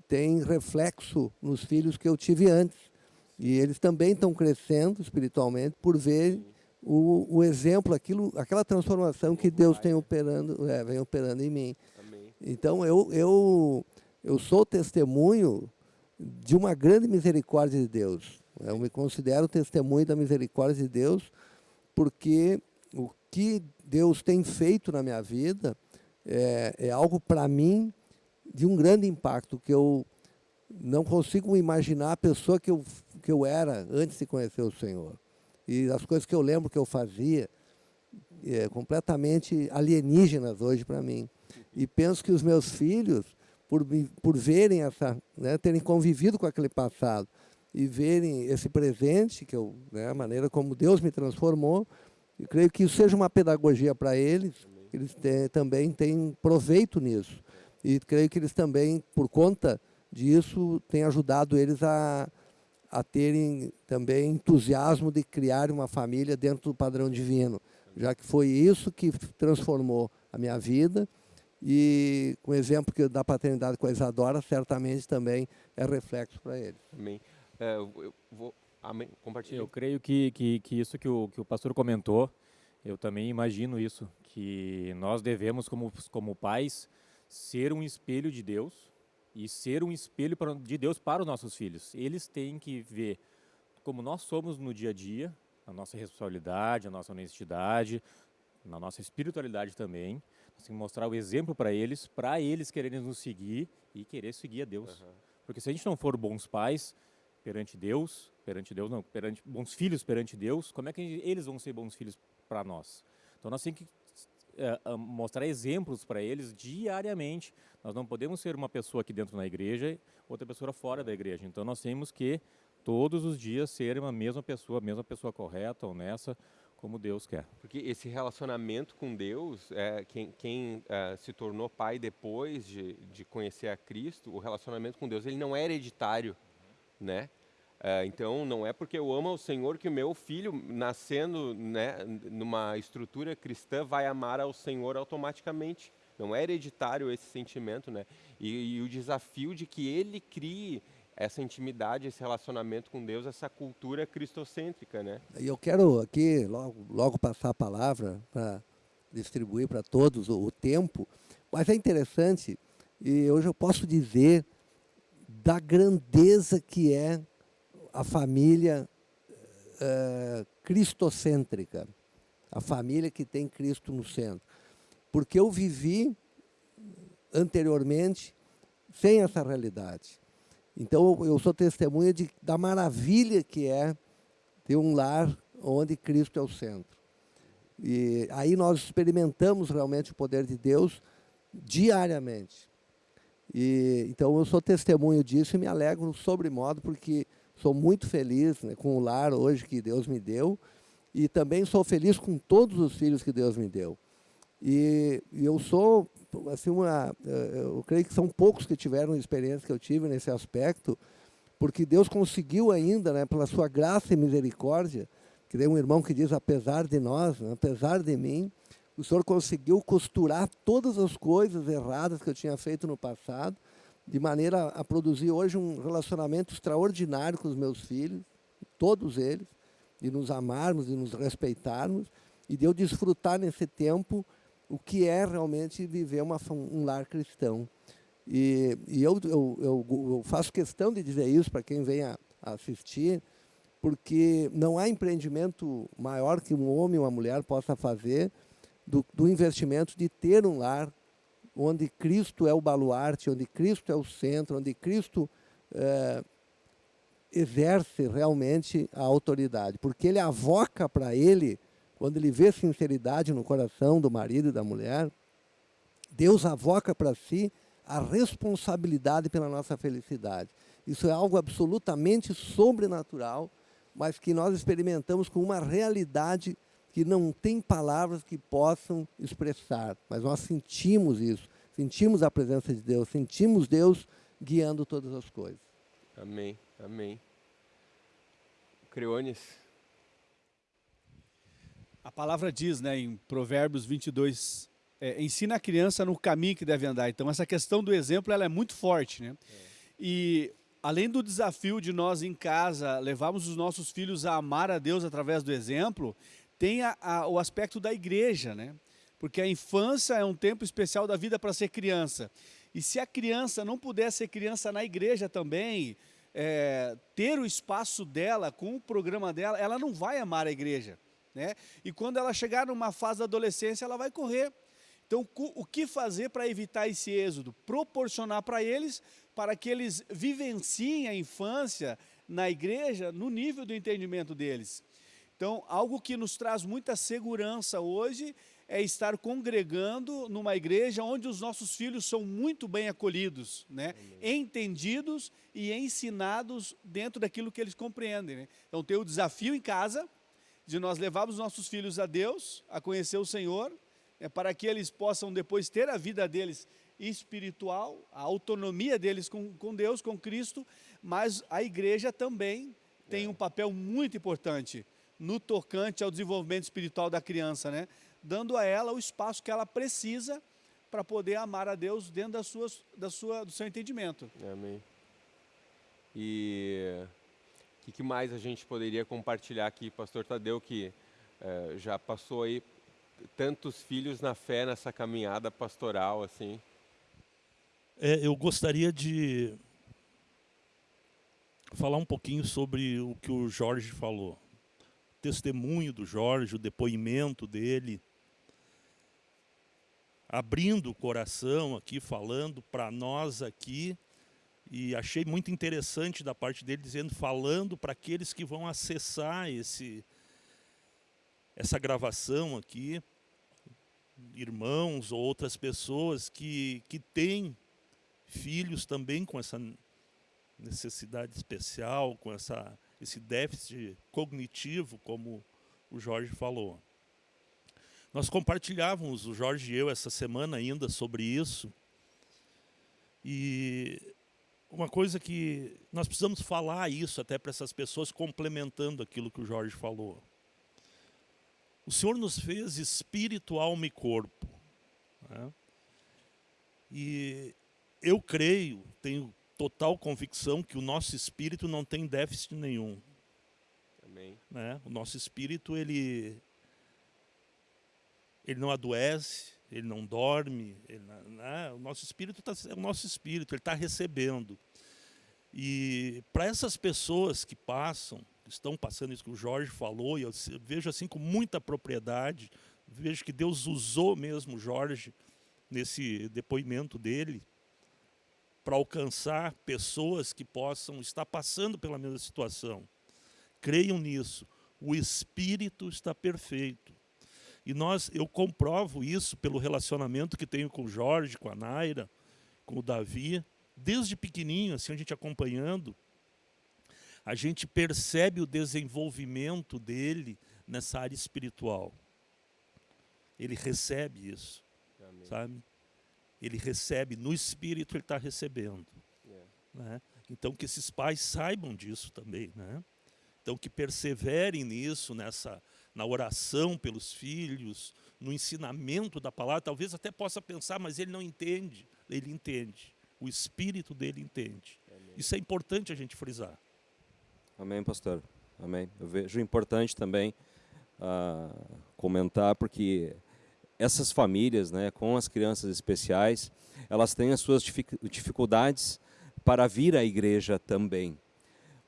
tem reflexo nos filhos que eu tive antes. E eles também estão crescendo espiritualmente por ver o, o exemplo, aquilo, aquela transformação que Deus tem operando, é, vem operando em mim. Então, eu, eu, eu sou testemunho de uma grande misericórdia de Deus. Eu me considero testemunho da misericórdia de Deus, porque o que Deus tem feito na minha vida é, é algo para mim de um grande impacto, que eu não consigo imaginar a pessoa que eu, que eu era antes de conhecer o Senhor. E as coisas que eu lembro que eu fazia, é, completamente alienígenas hoje para mim. E penso que os meus filhos, por, por verem essa, né, terem convivido com aquele passado e verem esse presente, que eu, né, a maneira como Deus me transformou, eu creio que isso seja uma pedagogia para eles, eles têm, também têm proveito nisso. E creio que eles também, por conta disso, têm ajudado eles a, a terem também entusiasmo de criar uma família dentro do padrão divino, já que foi isso que transformou a minha vida e com o exemplo que da paternidade com a Isadora, certamente também é reflexo para eles. Amém. É, eu vou, amém. Compartilhe. Eu creio que, que, que isso que o, que o pastor comentou, eu também imagino isso, que nós devemos, como, como pais, ser um espelho de Deus, e ser um espelho de Deus para os nossos filhos. Eles têm que ver como nós somos no dia a dia, a nossa responsabilidade, a nossa honestidade, na nossa espiritualidade também. Nós temos que mostrar o exemplo para eles, para eles quererem nos seguir e querer seguir a Deus. Uhum. Porque se a gente não for bons pais perante Deus, perante Deus não, perante bons filhos perante Deus, como é que eles vão ser bons filhos para nós? Então nós temos que é, mostrar exemplos para eles diariamente. Nós não podemos ser uma pessoa aqui dentro na igreja, outra pessoa fora da igreja. Então nós temos que todos os dias ser uma mesma pessoa, a mesma pessoa correta, honesta, como Deus quer. Porque esse relacionamento com Deus, é, quem, quem é, se tornou pai depois de, de conhecer a Cristo, o relacionamento com Deus ele não é hereditário, né? É, então, não é porque eu amo o Senhor que o meu filho, nascendo né, numa estrutura cristã, vai amar ao Senhor automaticamente. Não é hereditário esse sentimento, né? E, e, o desafio de que ele crie essa intimidade, esse relacionamento com Deus, essa cultura cristocêntrica, né? E eu quero aqui logo, logo passar a palavra para distribuir para todos o, o tempo, mas é interessante, e hoje eu posso dizer da grandeza que é a família é, cristocêntrica, a família que tem Cristo no centro. Porque eu vivi anteriormente sem essa realidade. Então, eu sou testemunha de, da maravilha que é ter um lar onde Cristo é o centro. E aí nós experimentamos realmente o poder de Deus diariamente. E, então, eu sou testemunho disso e me alegro sobremodo, porque Sou muito feliz né, com o lar hoje que Deus me deu e também sou feliz com todos os filhos que Deus me deu. E, e eu sou, assim, uma, eh, eu creio que são poucos que tiveram a experiência que eu tive nesse aspecto, porque Deus conseguiu ainda, né, pela sua graça e misericórdia, que tem um irmão que diz, apesar de nós, né, apesar de mim, o Senhor conseguiu costurar todas as coisas erradas que eu tinha feito no passado, de maneira a produzir hoje um relacionamento extraordinário com os meus filhos, todos eles, de nos amarmos, de nos respeitarmos e de eu desfrutar nesse tempo o que é realmente viver uma, um lar cristão. E, e eu, eu, eu, eu, faço questão de dizer isso para quem vem a, assistir, porque não há empreendimento maior que um homem ou uma mulher possa fazer do, do investimento de ter um lar onde Cristo é o baluarte, onde Cristo é o centro, onde Cristo é, exerce realmente a autoridade. Porque ele avoca para ele, quando ele vê sinceridade no coração do marido e da mulher, Deus avoca para si a responsabilidade pela nossa felicidade. Isso é algo absolutamente sobrenatural, mas que nós experimentamos com uma realidade que não tem palavras que possam expressar, mas nós sentimos isso, sentimos a presença de Deus, sentimos Deus guiando todas as coisas. Amém, amém. Creones. A palavra diz, né, em Provérbios 22, é, ensina a criança no caminho que deve andar. Então, essa questão do exemplo, ela é muito forte, né? É. E além do desafio de nós em casa levarmos os nossos filhos a amar a Deus através do exemplo, tem a, a, o aspecto da igreja, né? Porque a infância é um tempo especial da vida para ser criança. E se a criança não puder ser criança na igreja também, é, ter o espaço dela, com o programa dela, ela não vai amar a igreja. Né? E quando ela chegar numa fase da adolescência, ela vai correr. Então, o que fazer para evitar esse êxodo? Proporcionar para eles, para que eles vivenciem a infância na igreja no nível do entendimento deles. Então, algo que nos traz muita segurança hoje é estar congregando numa igreja onde os nossos filhos são muito bem acolhidos, né? entendidos e ensinados dentro daquilo que eles compreendem. Né? Então tem o desafio em casa de nós levarmos nossos filhos a Deus, a conhecer o Senhor, né? para que eles possam depois ter a vida deles espiritual, a autonomia deles com, com Deus, com Cristo, mas a igreja também tem é. um papel muito importante no tocante ao desenvolvimento espiritual da criança, né? dando a ela o espaço que ela precisa para poder amar a Deus dentro das suas, da sua, do seu entendimento. Amém. E o que, que, mais a gente poderia compartilhar aqui, pastor Tadeu, que é, já passou aí tantos filhos na fé nessa caminhada pastoral, assim? É, eu gostaria de falar um pouquinho sobre o que o Jorge falou. Testemunho do Jorge, o depoimento dele, abrindo o coração aqui, falando para nós aqui, e achei muito interessante da parte dele dizendo, falando para aqueles que vão acessar esse, essa gravação aqui, irmãos ou outras pessoas que, que têm filhos também com essa necessidade especial, com essa, esse déficit cognitivo, como o Jorge falou. Nós compartilhávamos, o Jorge e eu, essa semana ainda sobre isso. E uma coisa que nós precisamos falar isso até para essas pessoas, complementando aquilo que o Jorge falou. O Senhor nos fez espírito, alma e corpo. Né? E eu creio, tenho total convicção que o nosso espírito não tem déficit nenhum. Amém. Né? O nosso espírito, ele ele não adoece, ele não dorme, ele, né? o nosso espírito tá, é o nosso espírito, ele está recebendo. E para essas pessoas que passam, que estão passando isso que o Jorge falou, e eu vejo assim com muita propriedade, vejo que Deus usou mesmo o Jorge nesse depoimento dele, para alcançar pessoas que possam estar passando pela mesma situação. Creiam nisso. O Espírito está perfeito. E nós, eu comprovo isso pelo relacionamento que tenho com o Jorge, com a Naira, com o Davi. Desde pequenininho, assim, a gente acompanhando, a gente percebe o desenvolvimento dele nessa área espiritual. Ele recebe isso, Amém. sabe? Ele recebe, no espírito ele está recebendo. Yeah. É. Né? Então que esses pais saibam disso também, né? Então que perseverem nisso, nessa na oração pelos filhos, no ensinamento da palavra, talvez até possa pensar, mas ele não entende. Ele entende. O espírito dele entende. Amém. Isso é importante a gente frisar. Amém, pastor. Amém. Eu vejo importante também uh, comentar, porque essas famílias, né, com as crianças especiais, elas têm as suas dificuldades para vir à igreja também.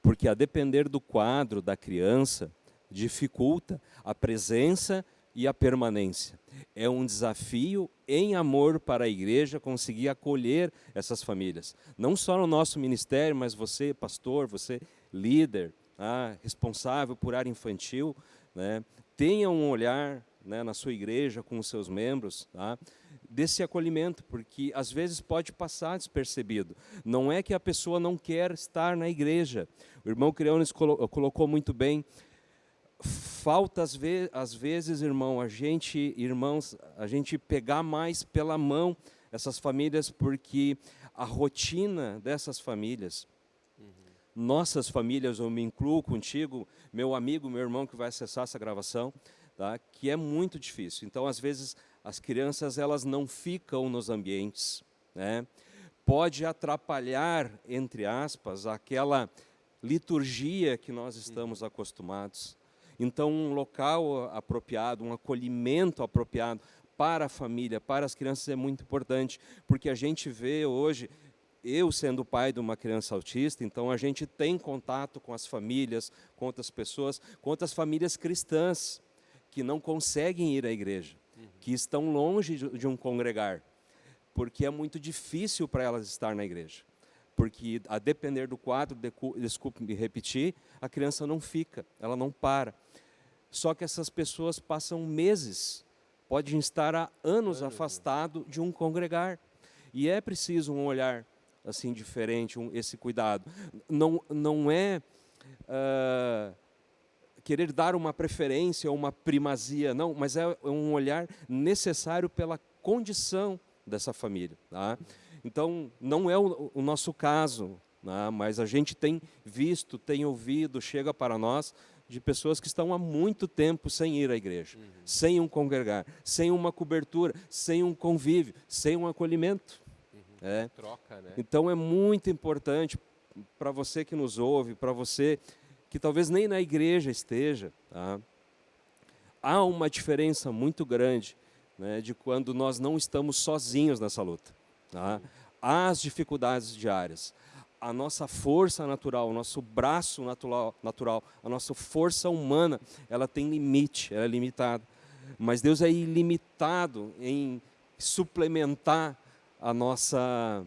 Porque a depender do quadro da criança, dificulta a presença e a permanência. É um desafio em amor para a igreja conseguir acolher essas famílias. Não só no nosso ministério, mas você, pastor, você, líder, ah, responsável por área infantil, né, tenha um olhar né, na sua igreja com os seus membros, tá, desse acolhimento, porque às vezes pode passar despercebido. Não é que a pessoa não quer estar na igreja. O irmão Creones colocou muito bem, falta às, ve às vezes, irmão, a gente, irmãos, a gente pegar mais pela mão essas famílias, porque a rotina dessas famílias, uhum. nossas famílias, eu me incluo contigo, meu amigo, meu irmão que vai acessar essa gravação, tá? que é muito difícil. Então, às vezes, as crianças elas não ficam nos ambientes, né? pode atrapalhar, entre aspas, aquela liturgia que nós estamos uhum. acostumados. Então, um local apropriado, um acolhimento apropriado para a família, para as crianças é muito importante, porque a gente vê hoje, eu sendo pai de uma criança autista, então a gente tem contato com as famílias, com outras pessoas, com outras famílias cristãs que não conseguem ir à igreja, que estão longe de, um congregar, porque é muito difícil para elas estar na igreja. Porque a depender do quadro, desculpe me repetir, a criança não fica, ela não para. Só que essas pessoas passam meses, podem estar há anos afastados de um congregar. E é preciso um olhar assim diferente, um, esse cuidado. Não, não é uh, querer dar uma preferência ou uma primazia, não, mas é um olhar necessário pela condição dessa família. Tá? Então, não é o, o nosso caso, né? mas a gente tem visto, tem ouvido, chega para nós de pessoas que estão há muito tempo sem ir à igreja, uhum. sem um congregar, sem uma cobertura, sem um convívio, sem um acolhimento. Uhum. É. Troca, né? Então é muito importante para você que nos ouve, para você que talvez nem na igreja esteja, tá? há uma diferença muito grande né, de quando nós não estamos sozinhos nessa luta. Tá? Há as dificuldades diárias, a nossa força natural, o nosso braço natural, natural, a nossa força humana, ela tem limite, ela é limitada. Mas Deus é ilimitado em suplementar a nossa,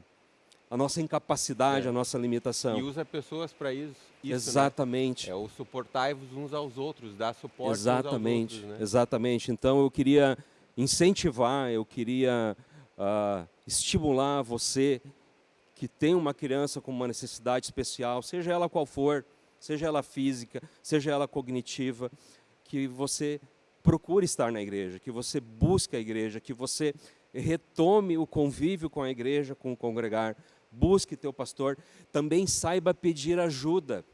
a nossa incapacidade, é. a nossa limitação. E usa pessoas para isso. isso né? exatamente. Né? É o suportar-vos uns aos outros, dar suporte exatamente, uns aos outros. Né? Exatamente. Então eu queria incentivar, eu queria uh, estimular você que tem uma criança com uma necessidade especial, seja ela qual for, seja ela física, seja ela cognitiva, que você procure estar na igreja, que você busque a igreja, que você retome o convívio com a igreja, com o congregar, busque teu pastor, também saiba pedir ajuda.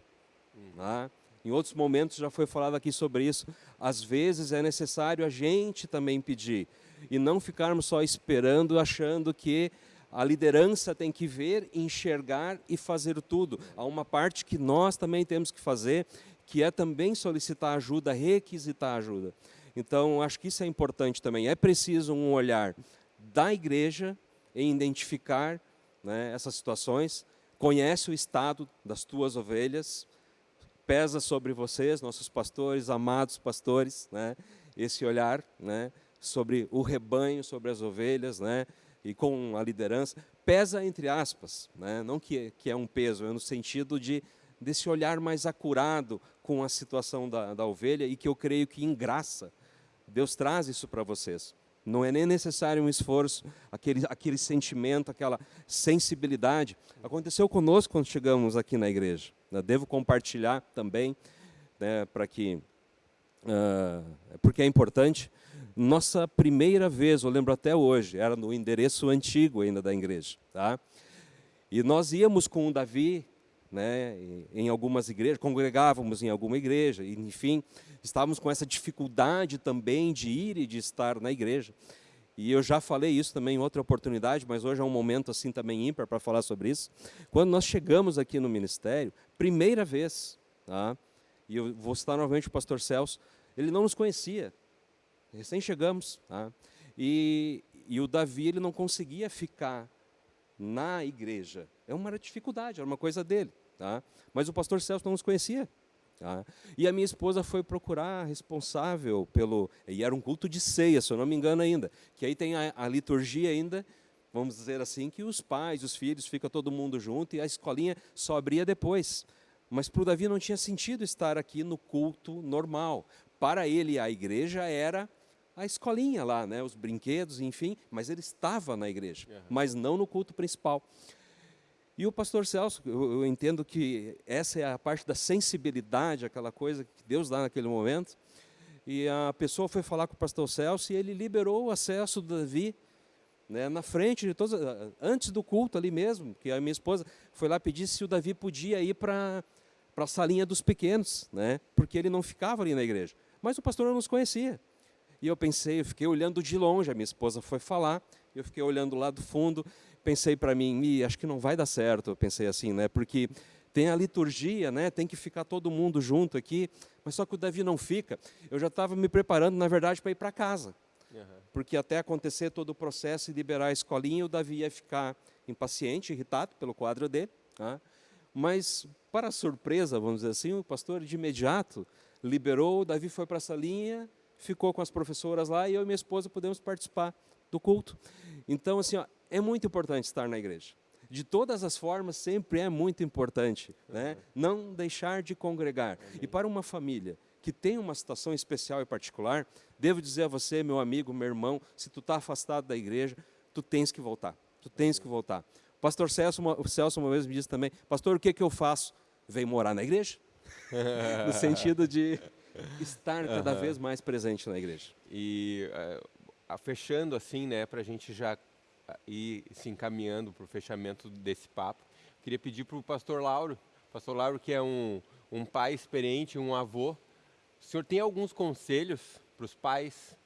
Tá? Em outros momentos já foi falado aqui sobre isso. Às vezes é necessário a gente também pedir e não ficarmos só esperando, achando que a liderança tem que ver, enxergar e fazer tudo. Há uma parte que nós também temos que fazer, que é também solicitar ajuda, requisitar ajuda. Então, acho que isso é importante também. É preciso um olhar da igreja em identificar né, essas situações, conhece o estado das tuas ovelhas, pesa sobre vocês, nossos pastores, amados pastores, né, esse olhar né, sobre o rebanho, sobre as ovelhas, né, e com a liderança, pesa entre aspas, né? não que, que é um peso, é no sentido de desse olhar mais acurado com a situação da, da ovelha e que eu creio que em graça Deus traz isso para vocês. Não é nem necessário um esforço, aquele, aquele sentimento, aquela sensibilidade. Aconteceu conosco quando chegamos aqui na igreja. Devo compartilhar também, né, para que, uh, porque é importante. Nossa primeira vez, eu lembro até hoje, era no endereço antigo ainda da igreja. Tá? E nós íamos com o Davi né, em algumas igrejas, congregávamos em alguma igreja, enfim, estávamos com essa dificuldade também de ir e de estar na igreja. E eu já falei isso também em outra oportunidade, mas hoje é um momento assim também ímpar para falar sobre isso. Quando nós chegamos aqui no ministério, primeira vez, tá? e eu vou citar novamente o pastor Celso, ele não nos conhecia, recém chegamos, tá? e, e o Davi ele não conseguia ficar na igreja. É uma dificuldade, era uma coisa dele. Tá? Mas o pastor Celso não nos conhecia. Tá? E a minha esposa foi procurar responsável pelo. E era um culto de ceia, se eu não me engano ainda. Que aí tem a, a liturgia ainda, vamos dizer assim, que os pais, os filhos, fica todo mundo junto e a escolinha só abria depois. Mas para o Davi não tinha sentido estar aqui no culto normal. Para ele, a igreja era a escolinha lá, né, os brinquedos, enfim, mas ele estava na igreja, uhum. mas não no culto principal. E o pastor Celso, eu, eu, entendo que essa é a parte da sensibilidade, aquela coisa que Deus dá naquele momento. E a pessoa foi falar com o pastor Celso e ele liberou o acesso do Davi né, na frente de todos, antes do culto ali mesmo, que a minha esposa foi lá pedir se o Davi podia ir para a salinha dos pequenos, né, porque ele não ficava ali na igreja. Mas o pastor não nos conhecia. E eu pensei, eu fiquei olhando de longe, a minha esposa foi falar, eu fiquei olhando lá do fundo, pensei para mim, acho que não vai dar certo, eu pensei assim, né? Porque tem a liturgia, né? Tem que ficar todo mundo junto aqui, mas só que o Davi não fica. Eu já estava me preparando, na verdade, para ir para casa. Uhum. Porque até acontecer todo o processo e liberar a escolinha, o Davi ia ficar impaciente, irritado pelo quadro dele. Tá? Mas, para surpresa, vamos dizer assim, o pastor de imediato liberou, Davi foi para a salinha, ficou com as professoras lá e eu e minha esposa pudemos participar do culto. Então, assim, ó, é muito importante estar na igreja. De todas as formas, sempre é muito importante né? não deixar de congregar. E para uma família que tem uma situação especial e particular, devo dizer a você, meu amigo, meu irmão, se tu está afastado da igreja, tu tens que voltar. Tu tens que voltar. Pastor Celso, o Celso uma vez me disse também, pastor, o que, que eu faço? Vem morar na igreja. [laughs] no sentido de estar cada uhum. vez mais presente na igreja. E uh, fechando assim, né, para a gente já ir se encaminhando para o fechamento desse papo, queria pedir para o pastor Lauro, pastor Lauro que é um, um pai experiente, um avô, o senhor tem alguns conselhos para os pais,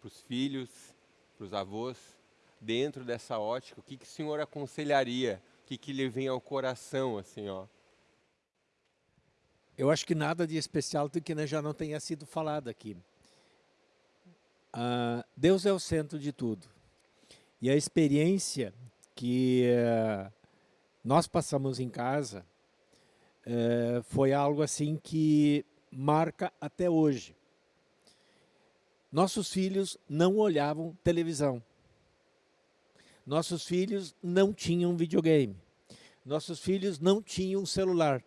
para os filhos, para os avós, dentro dessa ótica, o que, que o senhor aconselharia? O que, que lhe vem ao coração, assim, ó? Eu acho que nada de especial do que já não tenha sido falado aqui. Uh, Deus é o centro de tudo. E a experiência que uh, nós passamos em casa uh, foi algo assim que marca até hoje. Nossos filhos não olhavam televisão. Nossos filhos não tinham videogame. Nossos filhos não tinham celular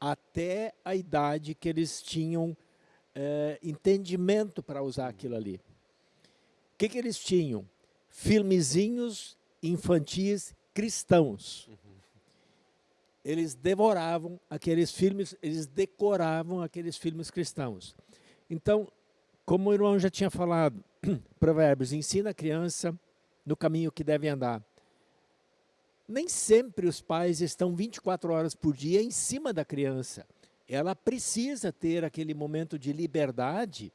até a idade que eles tinham é, entendimento para usar aquilo ali. O que, que eles tinham? Filmezinhos infantis cristãos. Eles devoravam aqueles filmes, eles decoravam aqueles filmes cristãos. Então, como o irmão já tinha falado, [clears throat] Provérbios ensina a criança no caminho que deve andar nem sempre os pais estão 24 horas por dia em cima da criança. Ela precisa ter aquele momento de liberdade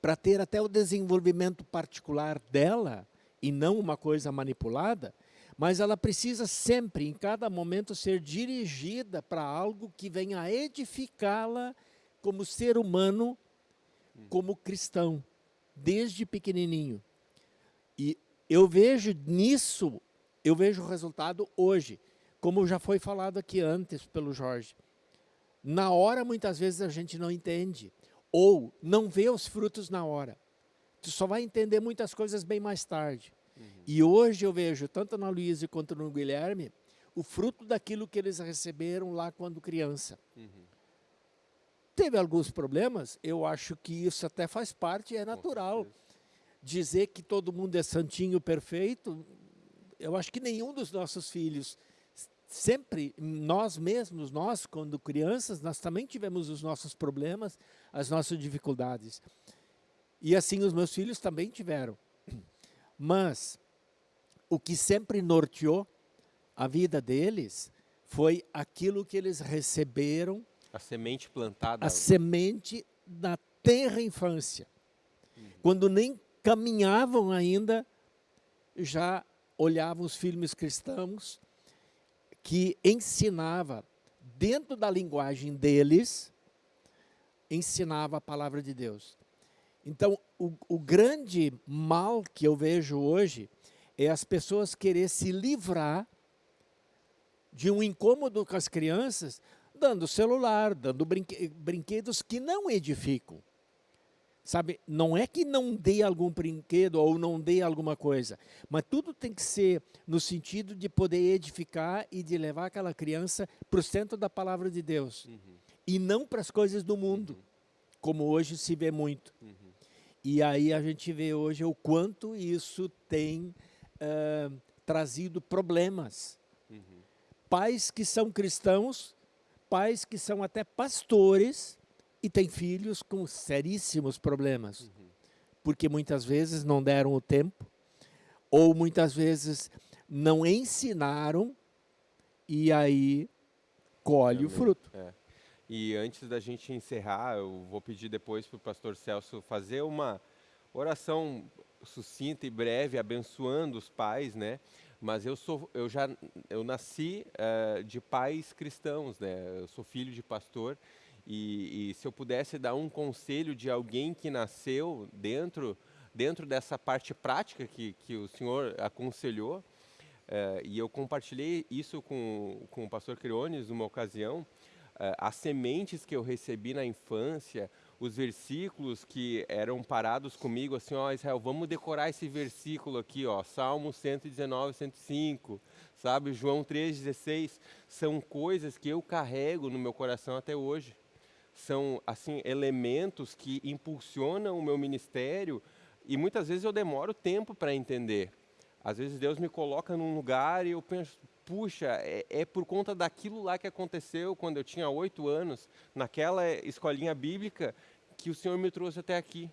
para ter até o desenvolvimento particular dela e não uma coisa manipulada, mas ela precisa sempre, em cada momento, ser dirigida para algo que venha edificá-la como ser humano, como cristão, desde pequenininho. E eu vejo nisso eu vejo o resultado hoje, como já foi falado aqui antes pelo Jorge. Na hora, muitas vezes, a gente não entende, ou não vê os frutos na hora. Tu só vai entender muitas coisas bem mais tarde. Uhum. E hoje eu vejo, tanto na Luísa quanto no Guilherme, o fruto daquilo que eles receberam lá quando criança. Uhum. Teve alguns problemas, eu acho que isso até faz parte, é natural. Dizer que todo mundo é santinho, perfeito, eu acho que nenhum dos nossos filhos, sempre, nós mesmos, nós, quando crianças, nós também tivemos os nossos problemas, as nossas dificuldades. E assim os meus filhos também tiveram. [clears throat] Mas o que sempre norteou a vida deles foi aquilo que eles receberam. A semente plantada. A semente da tenra infância. Uhum. Quando nem caminhavam ainda, já olhava os filmes cristãos que ensinava, dentro da linguagem deles, ensinava a palavra de Deus. Então, o, o grande mal que eu vejo hoje é as pessoas querer se livrar de um incômodo com as crianças, dando celular, dando brinquedos que não edificam. Sabe, não é que não dê algum brinquedo ou não dê alguma coisa, mas tudo tem que ser no sentido de poder edificar e de levar aquela criança para o centro da palavra de Deus. Uhum. E não para as coisas do mundo, uhum. como hoje se vê muito. Uhum. E aí a gente vê hoje o quanto isso tem uh, trazido problemas. Uhum. Pais que são cristãos, pais que são até pastores, e tem filhos com seríssimos problemas, uhum. porque muitas vezes não deram o tempo, ou muitas vezes não ensinaram, e aí colhe Também. o fruto. É. E antes da gente encerrar, eu vou pedir depois para o pastor Celso fazer uma oração sucinta e breve, abençoando os pais, né? Mas eu sou, eu já, eu nasci uh, de pais cristãos, né? Eu sou filho de pastor e, e, se eu pudesse dar um conselho de alguém que nasceu dentro, dentro dessa parte prática que, que o senhor aconselhou, eh, e eu compartilhei isso com, com o pastor Creones numa ocasião, as sementes que eu recebi na infância, os versículos que eram parados comigo, assim, ó, Israel, vamos decorar esse versículo aqui, ó, Salmo 119, 105, sabe, João 3,16, são coisas que eu carrego no meu coração até hoje. São, assim, elementos que impulsionam o meu ministério e muitas vezes eu demoro tempo para entender. Às vezes Deus me coloca num lugar e eu penso, puxa, é, é, por conta daquilo lá que aconteceu quando eu tinha oito anos, naquela escolinha bíblica, que o Senhor me trouxe até aqui.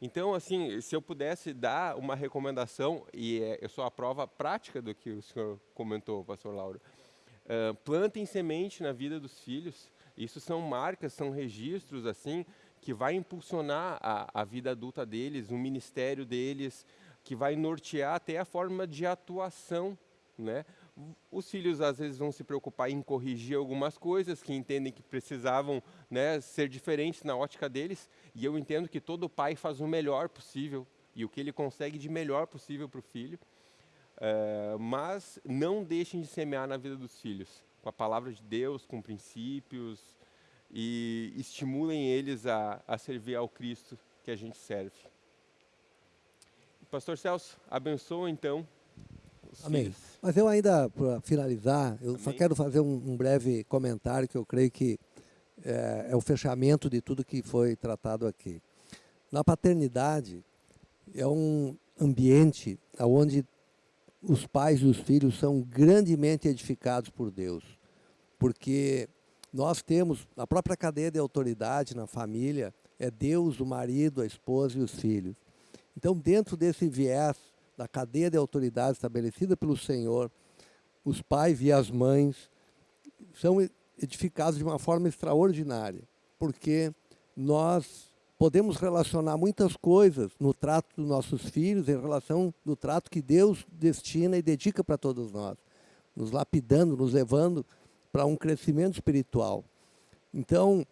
Então, assim, se eu pudesse dar uma recomendação, e é, eu sou a prova prática do que o senhor comentou, pastor Lauro, uh, plantem semente na vida dos filhos. Isso são marcas, são registros, assim, que vai impulsionar a, a vida adulta deles, o ministério deles, que vai nortear até a forma de atuação, né? Os filhos às vezes vão se preocupar em corrigir algumas coisas que entendem que precisavam né, ser diferentes na ótica deles, e eu entendo que todo pai faz o melhor possível e o que ele consegue de melhor possível para o filho, uh, mas não deixem de semear na vida dos filhos, com a palavra de Deus, com princípios, e estimulem eles a, a servir ao Cristo que a gente serve. Pastor Celso, abençoa então Amém. Filhos. Mas eu ainda, para finalizar, eu Amém. só quero fazer um, um, breve comentário que eu creio que é, é o fechamento de tudo que foi tratado aqui. Na paternidade, é um ambiente onde os pais e os filhos são grandemente edificados por Deus. Porque nós temos, na própria cadeia de autoridade, na família, é Deus, o marido, a esposa e os filhos. Então, dentro desse viés da cadeia de autoridade estabelecida pelo Senhor, os pais e as mães são edificados de uma forma extraordinária, porque nós podemos relacionar muitas coisas no trato dos nossos filhos em relação do trato que Deus destina e dedica para todos nós, nos lapidando, nos levando para um crescimento espiritual. Então,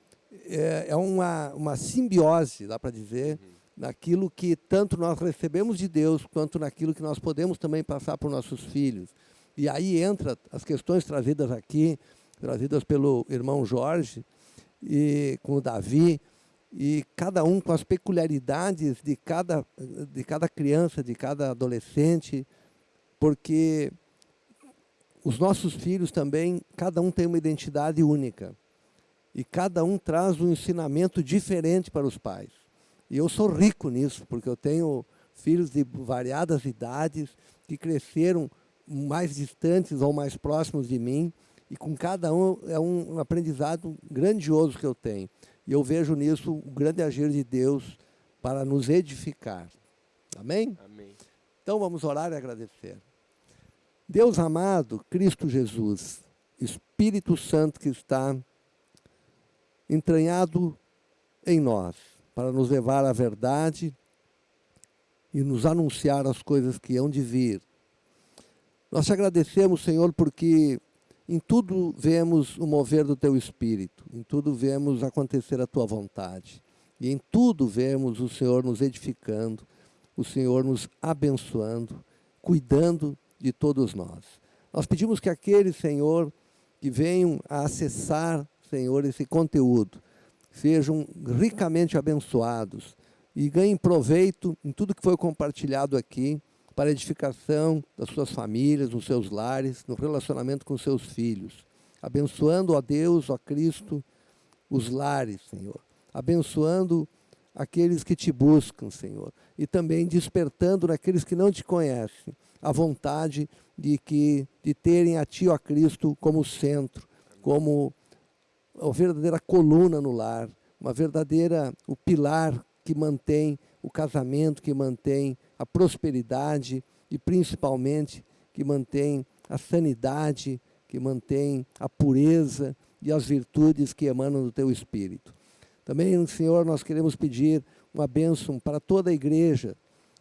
é, é uma, uma simbiose, dá para dizer, uhum naquilo que tanto nós recebemos de Deus, quanto naquilo que nós podemos também passar para os nossos filhos. E aí entra as questões trazidas aqui, trazidas pelo irmão Jorge, e com o Davi, e cada um com as peculiaridades de cada, de cada criança, de cada adolescente, porque os nossos filhos também, cada um tem uma identidade única. E cada um traz um ensinamento diferente para os pais. E eu sou rico nisso, porque eu tenho filhos de variadas idades que cresceram mais distantes ou mais próximos de mim, e com cada um é um aprendizado grandioso que eu tenho. E eu vejo nisso o grande agir de Deus para nos edificar. Amém? Amém. Então vamos orar e agradecer. Deus amado, Cristo Jesus, Espírito Santo que está entranhado em nós para nos levar à verdade e nos anunciar as coisas que hão de vir. Nós te agradecemos, Senhor, porque em tudo vemos o mover do teu espírito, em tudo vemos acontecer a tua vontade, e em tudo vemos o Senhor nos edificando, o Senhor nos abençoando, cuidando de todos nós. Nós pedimos que aqueles, Senhor, que venham a acessar, Senhor, esse conteúdo, sejam ricamente abençoados e ganhem proveito em tudo que foi compartilhado aqui para edificação das suas famílias, dos seus lares, no relacionamento com seus filhos. Abençoando a Deus, a Cristo, os lares, Senhor. Abençoando aqueles que te buscam, Senhor. E também despertando naqueles que não te conhecem a vontade de que de terem a ti, ó Cristo, como centro, como uma verdadeira coluna no lar, uma verdadeira, o pilar que mantém o casamento, que mantém a prosperidade e principalmente que mantém a sanidade, que mantém a pureza e as virtudes que emanam do teu Espírito. Também, Senhor, nós queremos pedir uma bênção para toda a igreja,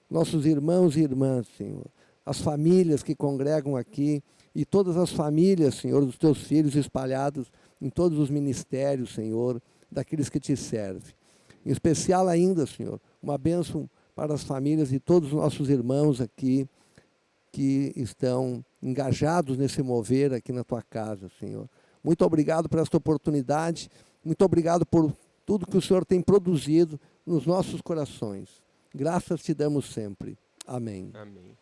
nossos irmãos e irmãs, Senhor, as famílias que congregam aqui e todas as famílias, Senhor, dos teus filhos espalhados em todos os ministérios, Senhor, daqueles que te servem. Em especial ainda, Senhor, uma bênção para as famílias de todos os nossos irmãos aqui, que estão engajados nesse mover aqui na tua casa, Senhor. Muito obrigado por esta oportunidade, muito obrigado por tudo que o Senhor tem produzido nos nossos corações. Graças te damos sempre. Amém. Amém.